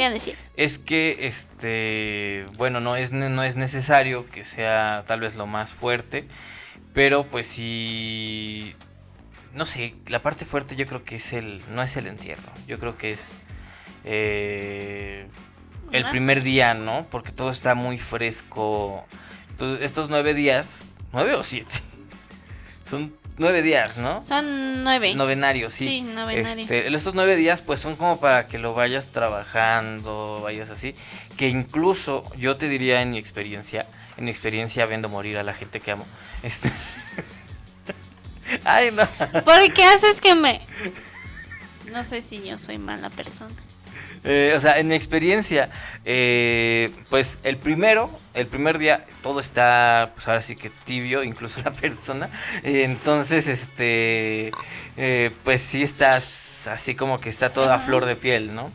es que este, bueno, no es no es necesario que sea tal vez lo más fuerte, pero pues sí no sé, la parte fuerte yo creo que es el no es el entierro, yo creo que es eh, el primer día, ¿no? Porque todo está muy fresco. Entonces, estos nueve días, nueve o siete, son nueve días, ¿no? Son nueve. Novenarios, sí. Sí, novenario. Este, estos nueve días pues son como para que lo vayas trabajando, vayas así. Que incluso yo te diría en mi experiencia, en mi experiencia viendo morir a la gente que amo. Este... Ay, no. ¿Por qué haces que me...? No sé si yo soy mala persona. Eh, o sea, en mi experiencia, eh, pues el primero, el primer día, todo está, pues ahora sí que tibio, incluso la persona. Eh, entonces, este, eh, pues sí estás así como que está toda flor de piel, ¿no?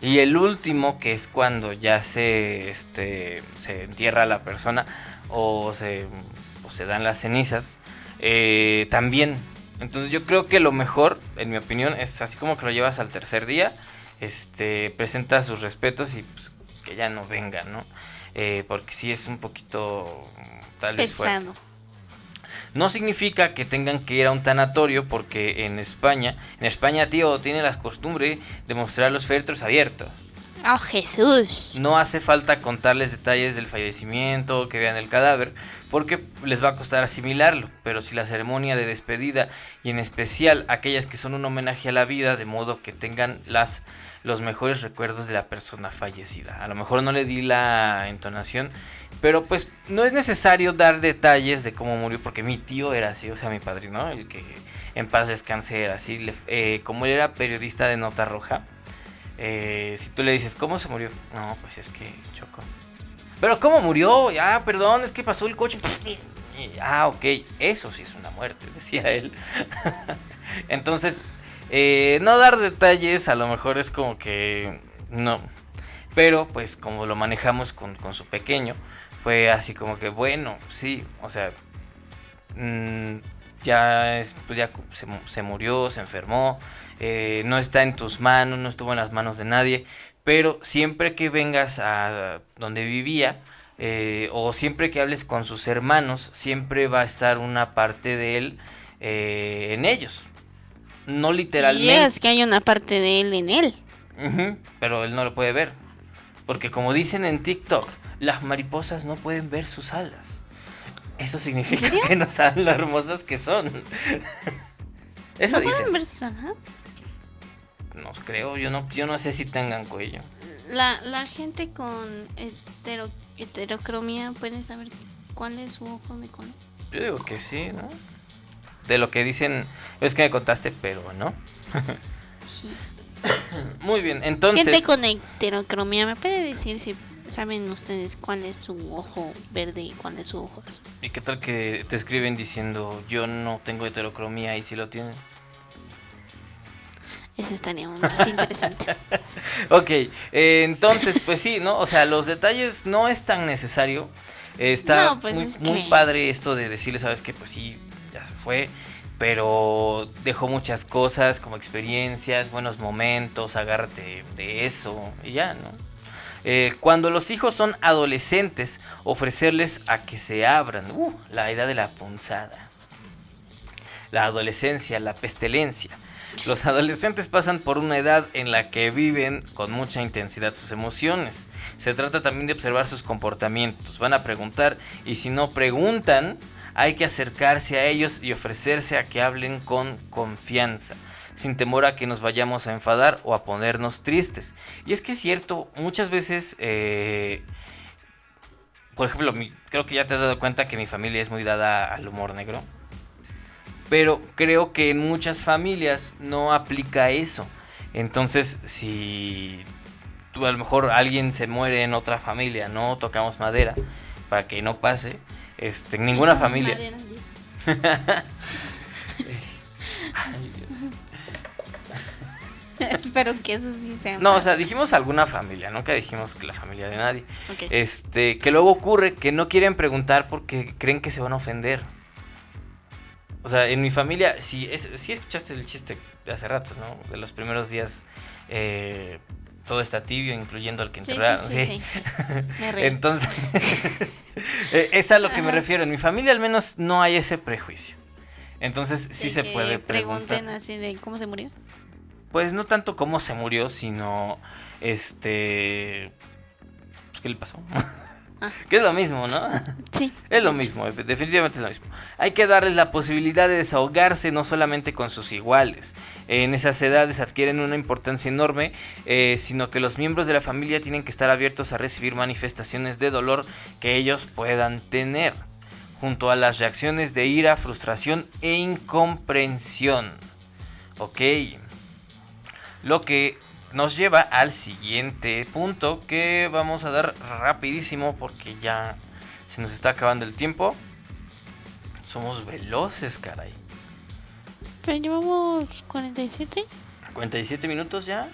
Y el último, que es cuando ya se, este, se entierra la persona o se, o se dan las cenizas, eh, también. Entonces yo creo que lo mejor, en mi opinión, es así como que lo llevas al tercer día este, presenta sus respetos y pues, que ya no venga, ¿no? Eh, porque sí es un poquito tal vez fuerte. No significa que tengan que ir a un tanatorio porque en España, en España, tío, tiene la costumbre de mostrar los féretros abiertos. ¡Oh, Jesús! No hace falta contarles detalles del fallecimiento, que vean el cadáver, porque les va a costar asimilarlo. Pero si la ceremonia de despedida, y en especial aquellas que son un homenaje a la vida, de modo que tengan las, los mejores recuerdos de la persona fallecida. A lo mejor no le di la entonación, pero pues no es necesario dar detalles de cómo murió, porque mi tío era así, o sea, mi padrino, el que en paz descanse era así. eh, como él era periodista de Nota Roja. Eh, si tú le dices, ¿cómo se murió? No, pues es que chocó. Pero ¿cómo murió? Ya, perdón, es que pasó el coche. Ah, ok, eso sí es una muerte, decía él. Entonces, eh, no dar detalles a lo mejor es como que no. Pero pues como lo manejamos con, con su pequeño, fue así como que bueno, sí, o sea, mm, ya es, pues ya se murió, se enfermó, eh, no está en tus manos, no estuvo en las manos de nadie, pero siempre que vengas a donde vivía, eh, o siempre que hables con sus hermanos, siempre va a estar una parte de él eh, en ellos. No literalmente. es que hay una parte de él en él. Pero él no lo puede ver. Porque como dicen en TikTok, las mariposas no pueden ver sus alas. Eso significa que no saben lo hermosas que son. Eso ¿No dicen. pueden ver sus alas? No creo, yo no, yo no sé si tengan cuello. La, la gente con hetero, heterocromía puede saber cuál es su ojo de color. Yo digo que sí, ¿no? De lo que dicen, es que me contaste, pero no. Sí. Muy bien, entonces. Gente con heterocromía, ¿me puede decir si saben ustedes cuál es su ojo verde y cuál es su ojo azul? ¿Y qué tal que te escriben diciendo yo no tengo heterocromía y si lo tienen? Eso estaría más interesante. Ok, eh, entonces, pues sí, ¿no? O sea, los detalles no es tan necesario. Eh, está No, pues muy, es muy que- padre esto de decirle, ¿sabes qué? Pues sí, ya se fue, pero dejó muchas cosas como experiencias, buenos momentos, agárrate de eso y ya, ¿no? Eh, cuando los hijos son adolescentes, ofrecerles a que se abran, uh, la edad de la punzada, la adolescencia, la pestilencia. Los adolescentes pasan por una edad en la que viven con mucha intensidad sus emociones. Se trata también de observar sus comportamientos. Van a preguntar y si no preguntan, hay que acercarse a ellos y ofrecerse a que hablen con confianza, sin temor a que nos vayamos a enfadar o a ponernos tristes. Y es que es cierto, muchas veces, eh, por ejemplo, creo que ya te has dado cuenta que mi familia es muy dada al humor negro. Pero creo que en muchas familias no aplica eso. Entonces, si tú, a lo mejor alguien se muere en otra familia, no tocamos madera para que no pase. Este, en ninguna familia. Espero que eso sí sea. No, o sea, dijimos alguna familia, nunca dijimos que la familia de nadie. Este, que luego ocurre que no quieren preguntar porque creen que se van a ofender. O sea, en mi familia, si, es, si escuchaste el chiste de hace rato, ¿no? De los primeros días, eh, todo está tibio, incluyendo al que enterraron. Sí, sí, Entonces, eh, es a lo que me refiero. En mi familia al menos no hay ese prejuicio. Entonces sí se puede preguntar. Pregunten así de cómo se murió. Pues no tanto cómo se murió, sino este... Pues, ¿Qué le pasó? Ah. Que es lo mismo, ¿no? Sí. Es lo mismo, definitivamente es lo mismo. Hay que darles la posibilidad de desahogarse no solamente con sus iguales. En esas edades adquieren una importancia enorme, eh, sino que los miembros de la familia tienen que estar abiertos a recibir manifestaciones de dolor que ellos puedan tener, junto a las reacciones de ira, frustración e incomprensión. Ok. Lo que nos lleva al siguiente punto que vamos a dar rapidísimo porque ya se nos está acabando el tiempo. Somos veloces, caray. Pero llevamos 47. 47 minutos ya.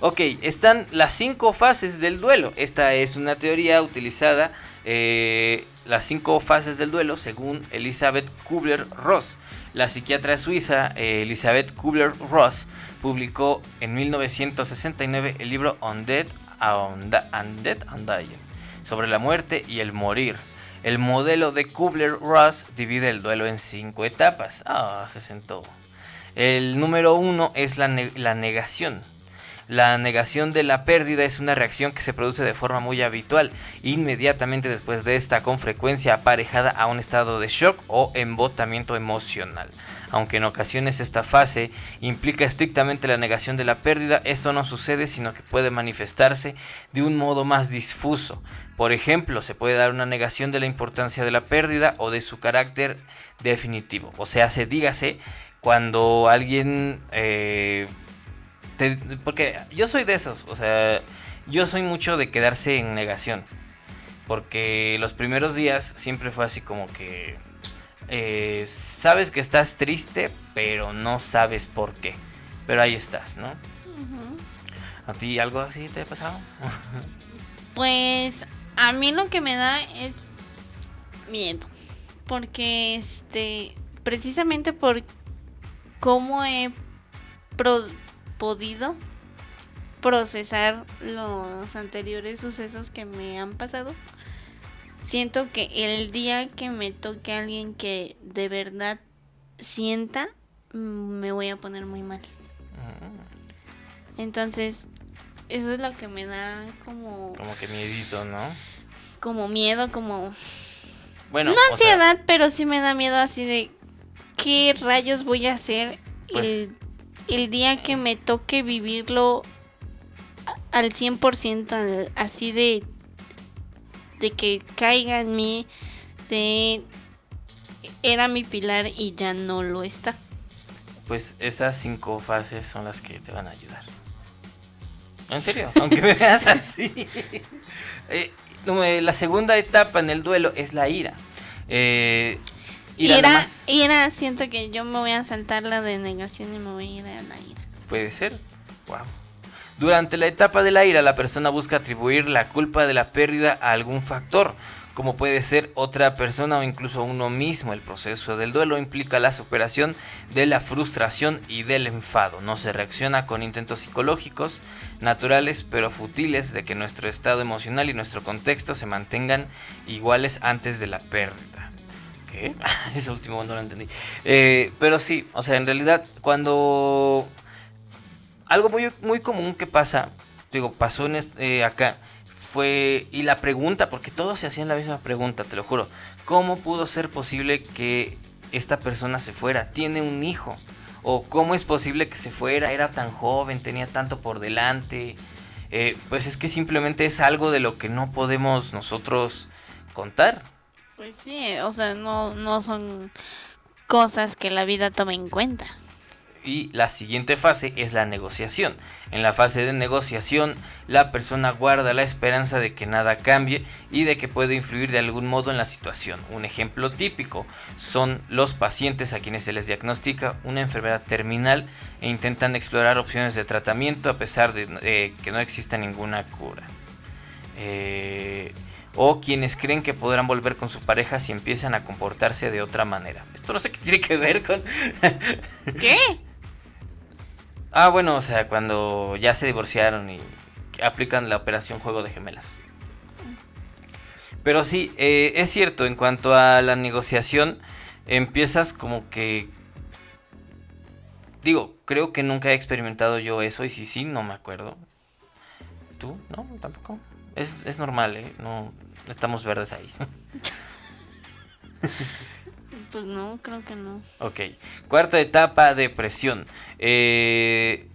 Ok, están las cinco fases del duelo. Esta es una teoría utilizada, eh, las cinco fases del duelo, según Elizabeth Kubler-Ross. La psiquiatra suiza eh, Elizabeth Kubler-Ross publicó en 1969 el libro Undead Undead and Dying, sobre la muerte y el morir. El modelo de Kubler-Ross divide el duelo en cinco etapas. Ah, se sentó. El número uno es la negación. La negación de la pérdida es una reacción que se produce de forma muy habitual, inmediatamente después de esta, con frecuencia aparejada a un estado de shock o embotamiento emocional. Aunque en ocasiones esta fase implica estrictamente la negación de la pérdida, esto no sucede sino que puede manifestarse de un modo más difuso. Por ejemplo, se puede dar una negación de la importancia de la pérdida o de su carácter definitivo. O sea, se dígase cuando alguien eh, porque yo soy de esos, o sea, yo soy mucho de quedarse en negación. Porque los primeros días siempre fue así como que... Eh, sabes que estás triste, pero no sabes por qué. Pero ahí estás, ¿no? ¿A ti algo así te ha pasado? pues a mí lo que me da es miedo. Porque este, precisamente por cómo he podido procesar los anteriores sucesos que me han pasado. Siento que el día que me toque a alguien que de verdad sienta, me voy a poner muy mal. Entonces, eso es lo que me da como... Como que miedito, ¿no? Como miedo, como... Bueno, no ansiedad, pero sí me da miedo así de qué rayos voy a hacer pues, el día que me toque vivirlo al 100%, así de, de que caiga en mí, de era mi pilar y ya no lo está. Pues esas cinco fases son las que te van a ayudar. En serio, aunque me veas así. Eh, la segunda etapa en el duelo es la ira. Eh, Ira, ira, siento que yo me voy a saltar la denegación y me voy a ir a la ira. Puede ser. Wow. Durante la etapa de la ira, la persona busca atribuir la culpa de la pérdida a algún factor, como puede ser otra persona o incluso uno mismo. El proceso del duelo implica la superación de la frustración y del enfado. No se reacciona con intentos psicológicos, naturales pero futiles de que nuestro estado emocional y nuestro contexto se mantengan iguales antes de la pérdida. Ese último no lo entendí. Eh, pero sí, o sea, en realidad cuando... Algo muy, muy común que pasa, digo, pasó en este, acá, fue, y la pregunta, porque todos se hacían la misma pregunta, te lo juro, ¿cómo pudo ser posible que esta persona se fuera? Tiene un hijo. O cómo es posible que se fuera, era tan joven, tenía tanto por delante. Eh, pues es que simplemente es algo de lo que no podemos nosotros contar. Pues sí, o sea, no, no son cosas que la vida tome en cuenta. Y la siguiente fase es la negociación. En la fase de negociación, la persona guarda la esperanza de que nada cambie y de que puede influir de algún modo en la situación. Un ejemplo típico son los pacientes a quienes se les diagnostica una enfermedad terminal e intentan explorar opciones de tratamiento a pesar de eh, que no exista ninguna cura. Eh, o quienes creen que podrán volver con su pareja si empiezan a comportarse de otra manera. Esto no sé qué tiene que ver con... ¿Qué? Ah, bueno, o sea, cuando ya se divorciaron y aplican la operación juego de gemelas. Pero sí, eh, es cierto, en cuanto a la negociación, empiezas como que... Digo, creo que nunca he experimentado yo eso y si sí, no me acuerdo. ¿Tú? No, tampoco. Es, es normal, ¿eh? No, estamos verdes ahí. Pues no, creo que no. Ok. Cuarta etapa, depresión. Eh,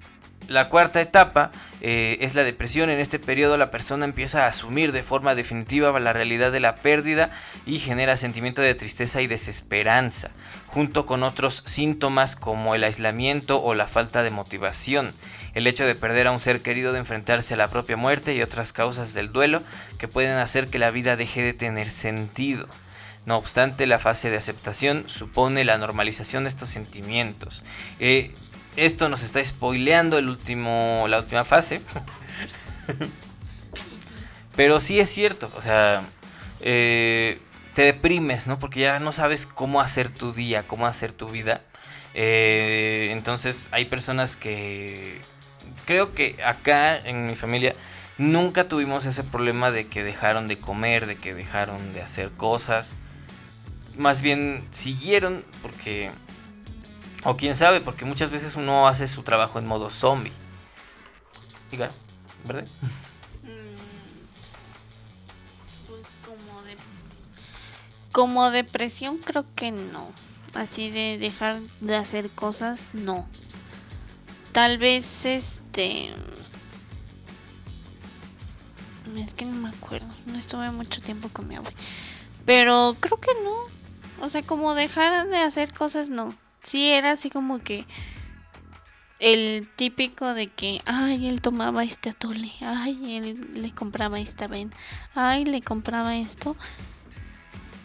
la cuarta etapa eh, es la depresión. En este periodo la persona empieza a asumir de forma definitiva la realidad de la pérdida y genera sentimiento de tristeza y desesperanza, junto con otros síntomas como el aislamiento o la falta de motivación, el hecho de perder a un ser querido, de enfrentarse a la propia muerte y otras causas del duelo que pueden hacer que la vida deje de tener sentido. No obstante, la fase de aceptación supone la normalización de estos sentimientos. Eh, esto nos está spoileando el último, la última fase. Pero sí es cierto, o sea, eh, te deprimes, ¿no? Porque ya no sabes cómo hacer tu día, cómo hacer tu vida. Eh, entonces hay personas que... Creo que acá en mi familia nunca tuvimos ese problema de que dejaron de comer, de que dejaron de hacer cosas más bien siguieron porque... O quién sabe, porque muchas veces uno hace su trabajo en modo zombie. Diga, ¿verdad? Mm, pues como de... Como depresión creo que no. Así de dejar de hacer cosas, no. Tal vez este... Es que no me acuerdo. No estuve mucho tiempo con mi abuelo. Pero creo que no. O sea, como dejar de hacer cosas, no. Sí, era así como que el típico de que, ay, él tomaba este atole, ay, él le compraba esta ven, ay, le compraba esto.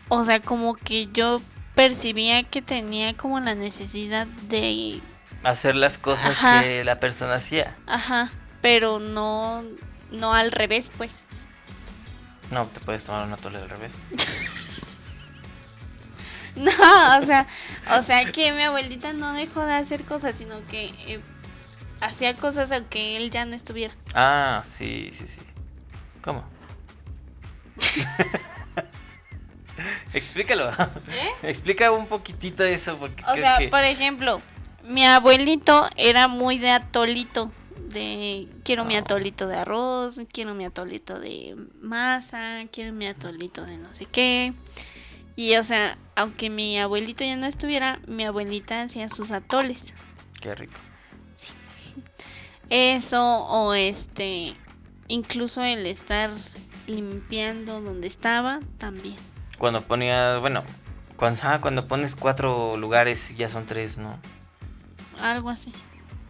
O sea, como que yo percibía que tenía como la necesidad de hacer las cosas que la persona hacía. Ajá, pero no no al revés, pues. No, te puedes tomar un atole al revés. No, o sea, o sea que mi abuelita no dejó de hacer cosas, sino que eh, hacía cosas aunque él ya no estuviera. Ah, sí, sí, sí. ¿Cómo? Explícalo. ¿Eh? Explica un poquitito eso. Porque o sea, por ejemplo, mi abuelito era muy de atolito. De quiero mi atolito de arroz, quiero mi atolito de masa, quiero mi atolito de no sé qué. Y o sea, aunque mi abuelito ya no estuviera, mi abuelita hacía sus atoles. Qué rico. Sí. Eso o este, incluso el estar limpiando donde estaba también. Cuando ponía, bueno, cuando, ah, cuando pones cuatro lugares ya son tres, ¿no? Algo así.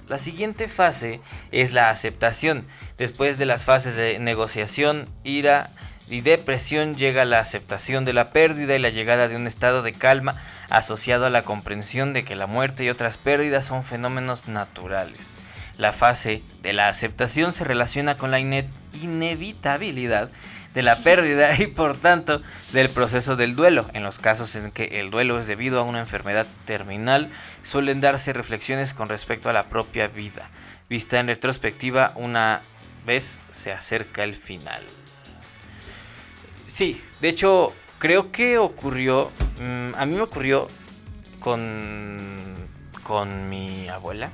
La siguiente fase es la aceptación. Después de las fases de negociación, ira, y depresión llega la aceptación de la pérdida y la llegada de un estado de calma asociado a la comprensión de que la muerte y otras pérdidas son fenómenos naturales. La fase de la aceptación se relaciona con la inevitabilidad de la pérdida y por tanto del proceso del duelo. En los casos en que el duelo es debido a una enfermedad terminal, suelen darse reflexiones con respecto a la propia vida. Vista en retrospectiva, una vez se acerca el final. Sí, de hecho, creo que ocurrió, mm, a mí me ocurrió con, con mi abuela,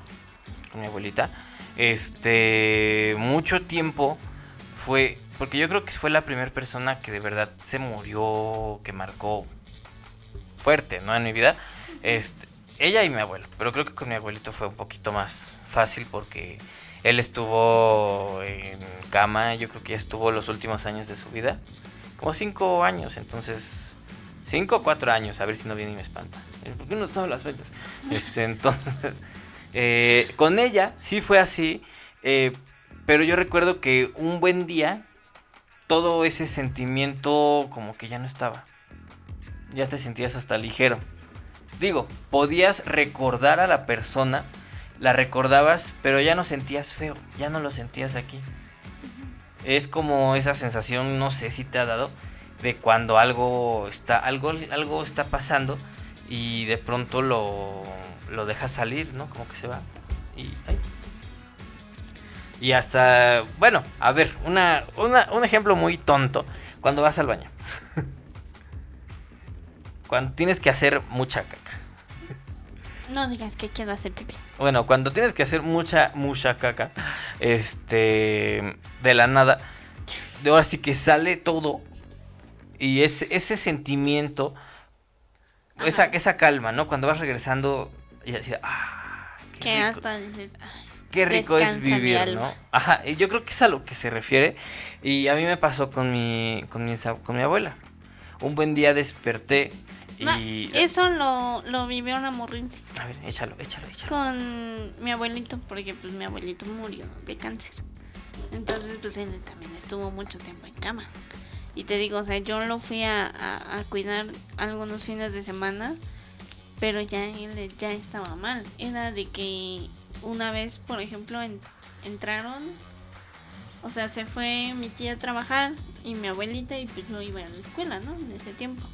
con mi abuelita. Este, mucho tiempo fue, porque yo creo que fue la primera persona que de verdad se murió, que marcó fuerte, ¿no? En mi vida. Este, ella y mi abuelo, pero creo que con mi abuelito fue un poquito más fácil porque él estuvo en cama, yo creo que ya estuvo los últimos años de su vida, como cinco años, entonces, cinco o cuatro años, a ver si no viene y me espanta. ¿Por qué no son las fechas? Este, entonces, eh, con ella sí fue así, eh, pero yo recuerdo que un buen día todo ese sentimiento como que ya no estaba. Ya te sentías hasta ligero. Digo, podías recordar a la persona, la recordabas, pero ya no sentías feo, ya no lo sentías aquí. Es como esa sensación, no sé si te ha dado, de cuando algo está, algo, algo está pasando y de pronto lo, lo dejas salir, ¿no? Como que se va. Y, ay, y hasta, bueno, a ver, una, una, un ejemplo muy tonto. Cuando vas al baño. cuando tienes que hacer mucha. No digas que quiero hacer pipí. Bueno, cuando tienes que hacer mucha, mucha caca. Este, de la nada. De ahora sí que sale todo. Y ese, ese sentimiento, esa, esa calma, ¿no? Cuando vas regresando y así, ah, qué Que rico. hasta dices, ay, Qué rico es vivir. ¿no? Ajá, y yo creo que es a lo que se refiere. Y a mí me pasó con mi, con mi, sa- con mi abuela. Un buen día desperté Ma, y... eso lo, lo vivió una A ver, échalo, échalo, échalo. con mi abuelito, porque pues mi abuelito murió de cáncer. Entonces pues él también estuvo mucho tiempo en cama. Y te digo, o sea, yo lo fui a, a- a cuidar algunos fines de semana, pero ya él ya estaba mal. Era de que una vez, por ejemplo, en- entraron, o sea, se fue mi tía a trabajar y mi abuelita y pues yo iba a la escuela, ¿no? En ese tiempo.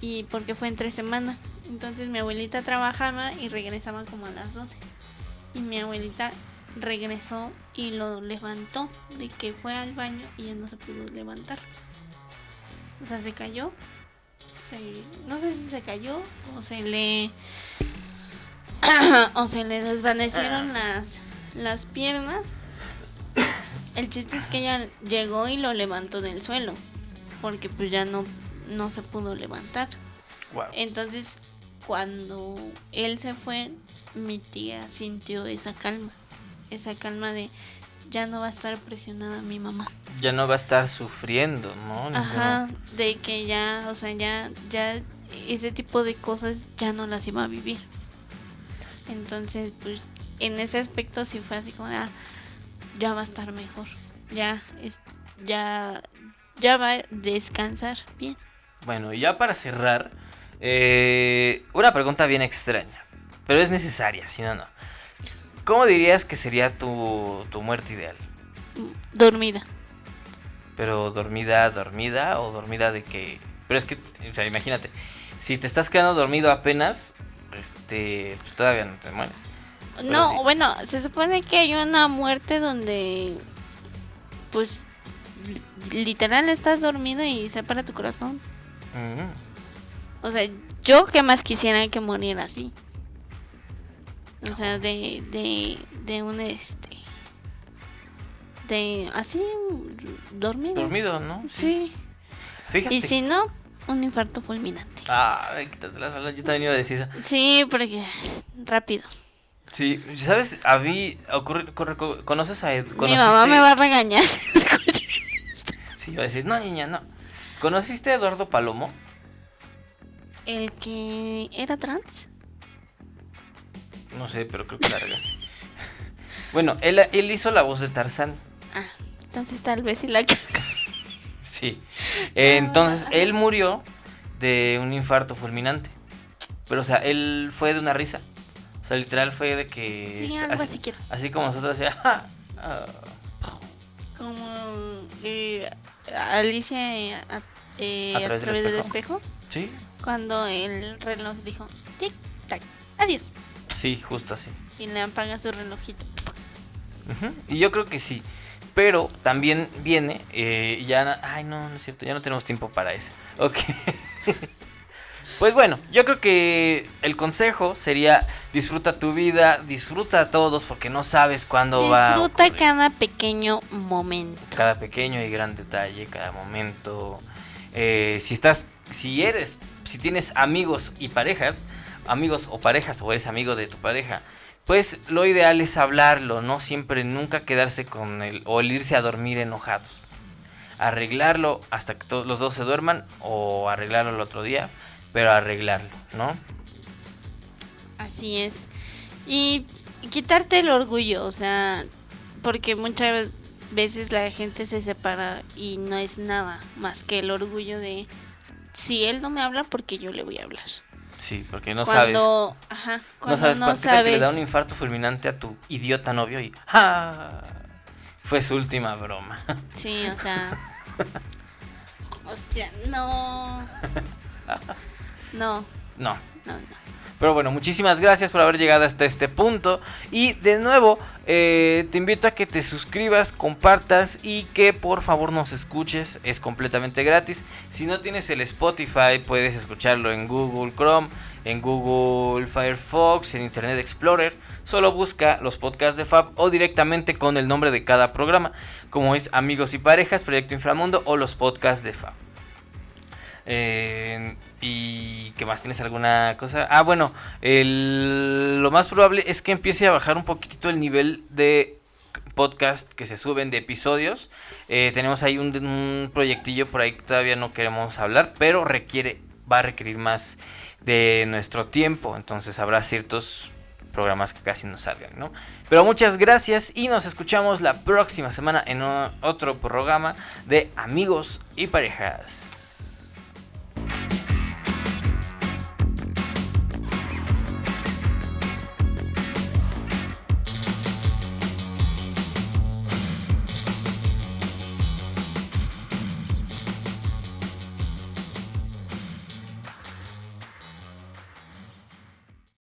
Y porque fue entre semana. Entonces mi abuelita trabajaba y regresaba como a las 12. Y mi abuelita regresó y lo levantó de que fue al baño y ya no se pudo levantar. O sea, se cayó. Se- no sé si se cayó o se le o se le desvanecieron las las piernas. El chiste es que ella llegó y lo levantó del suelo porque pues ya no no se pudo levantar. Wow. Entonces, cuando él se fue, mi tía sintió esa calma. Esa calma de ya no va a estar presionada mi mamá. Ya no va a estar sufriendo, ¿no? Ajá, de que ya, o sea, ya, ya ese tipo de cosas ya no las iba a vivir. Entonces, pues, en ese aspecto sí fue así como, de, ah, ya va a estar mejor. Ya, es, ya, ya va a descansar bien. Bueno, y ya para cerrar, eh, una pregunta bien extraña, pero es necesaria, si no, no. ¿Cómo dirías que sería tu, tu muerte ideal? Dormida. Pero dormida, dormida o dormida de que... Pero es que, o sea, imagínate, si te estás quedando dormido apenas, este, pues todavía no te mueres. Pero No, sí. bueno, se supone que hay una muerte donde, pues, li- literal estás dormido y se para tu corazón. Mm, O sea, yo que más quisiera que muriera así. O sea, de, de, de un este, de así, dormido. dormido, ¿no? Sí. Fíjate. Y si no, un infarto fulminante. Ah, quítate las balas, yo también iba a decir eso. Sí, porque rápido. Sí, ¿sabes? A mí, ocurre, ocurre- co- ¿conoces a Ed? Mi mamá me va a regañar. si. Sí, iba a decir, no, niña, no. ¿Conociste a Eduardo Palomo? El que era trans. No sé, pero creo que la regaste. bueno, él, él hizo la voz de Tarzán. Ah, entonces tal vez sí la. Sí. Entonces, él murió de un infarto fulminante. Pero, o sea, él fue de una risa. O sea, literal fue de que... Sí, este, algo así, así quiero. así como nosotros decía, "Ja, ah". Como eh, Alicia eh, a, eh, ¿A a través del del espejo. Sí, Cuando el reloj dijo tic tac, adiós. sí, justo así. Y le apaga su relojito. Y yo creo que sí. Pero también viene, eh, ya... Ay, no, no es cierto, ya no tenemos tiempo para eso. Ok. pues bueno, yo creo que el consejo sería disfruta tu vida, disfruta a todos porque no sabes cuándo va Disfruta cada pequeño momento. cada pequeño y gran detalle, cada momento. Eh, si estás, si eres, si tienes amigos y parejas, amigos o parejas, o eres amigo de tu pareja, pues lo ideal es hablarlo, no siempre, nunca quedarse con el, o el irse a dormir enojados. Arreglarlo hasta que todos los dos se duerman, o arreglarlo el otro día, pero arreglarlo, ¿no? Así es. Y quitarte el orgullo, o sea, porque muchas veces la gente se separa y no es nada más que el orgullo de si él no me habla porque yo le voy a hablar. Sí, porque no sabes. cuando, ajá, No cuando sabes no qué tal que le da sabes. un infarto fulminante a tu idiota novio y ¡ah! Fue su última broma. Sí, o sea. Hostia, no. No, No. no, no. Pero bueno, muchísimas gracias por haber llegado hasta este punto. Y de nuevo, eh, te invito a que te suscribas, compartas y que por favor nos escuches. Es completamente gratis. Si no tienes el Spotify, puedes escucharlo en Google Chrome, en Google Firefox, en Internet Explorer. Solo busca los podcasts de Fab o directamente con el nombre de cada programa, como es Amigos y Parejas, Proyecto Inframundo o los podcasts de Fab. Eh, ¿Y qué más? ¿Tienes alguna cosa? Ah, bueno, lo más probable es que empiece a bajar un poquitito el nivel de podcast que se suben de episodios. Eh, tenemos ahí un, proyectillo por ahí que todavía no queremos hablar, pero requiere, va a requerir más de nuestro tiempo. Entonces habrá ciertos programas que casi no salgan, ¿no? Pero muchas gracias y nos escuchamos la próxima semana en otro programa de Amigos y Parejas.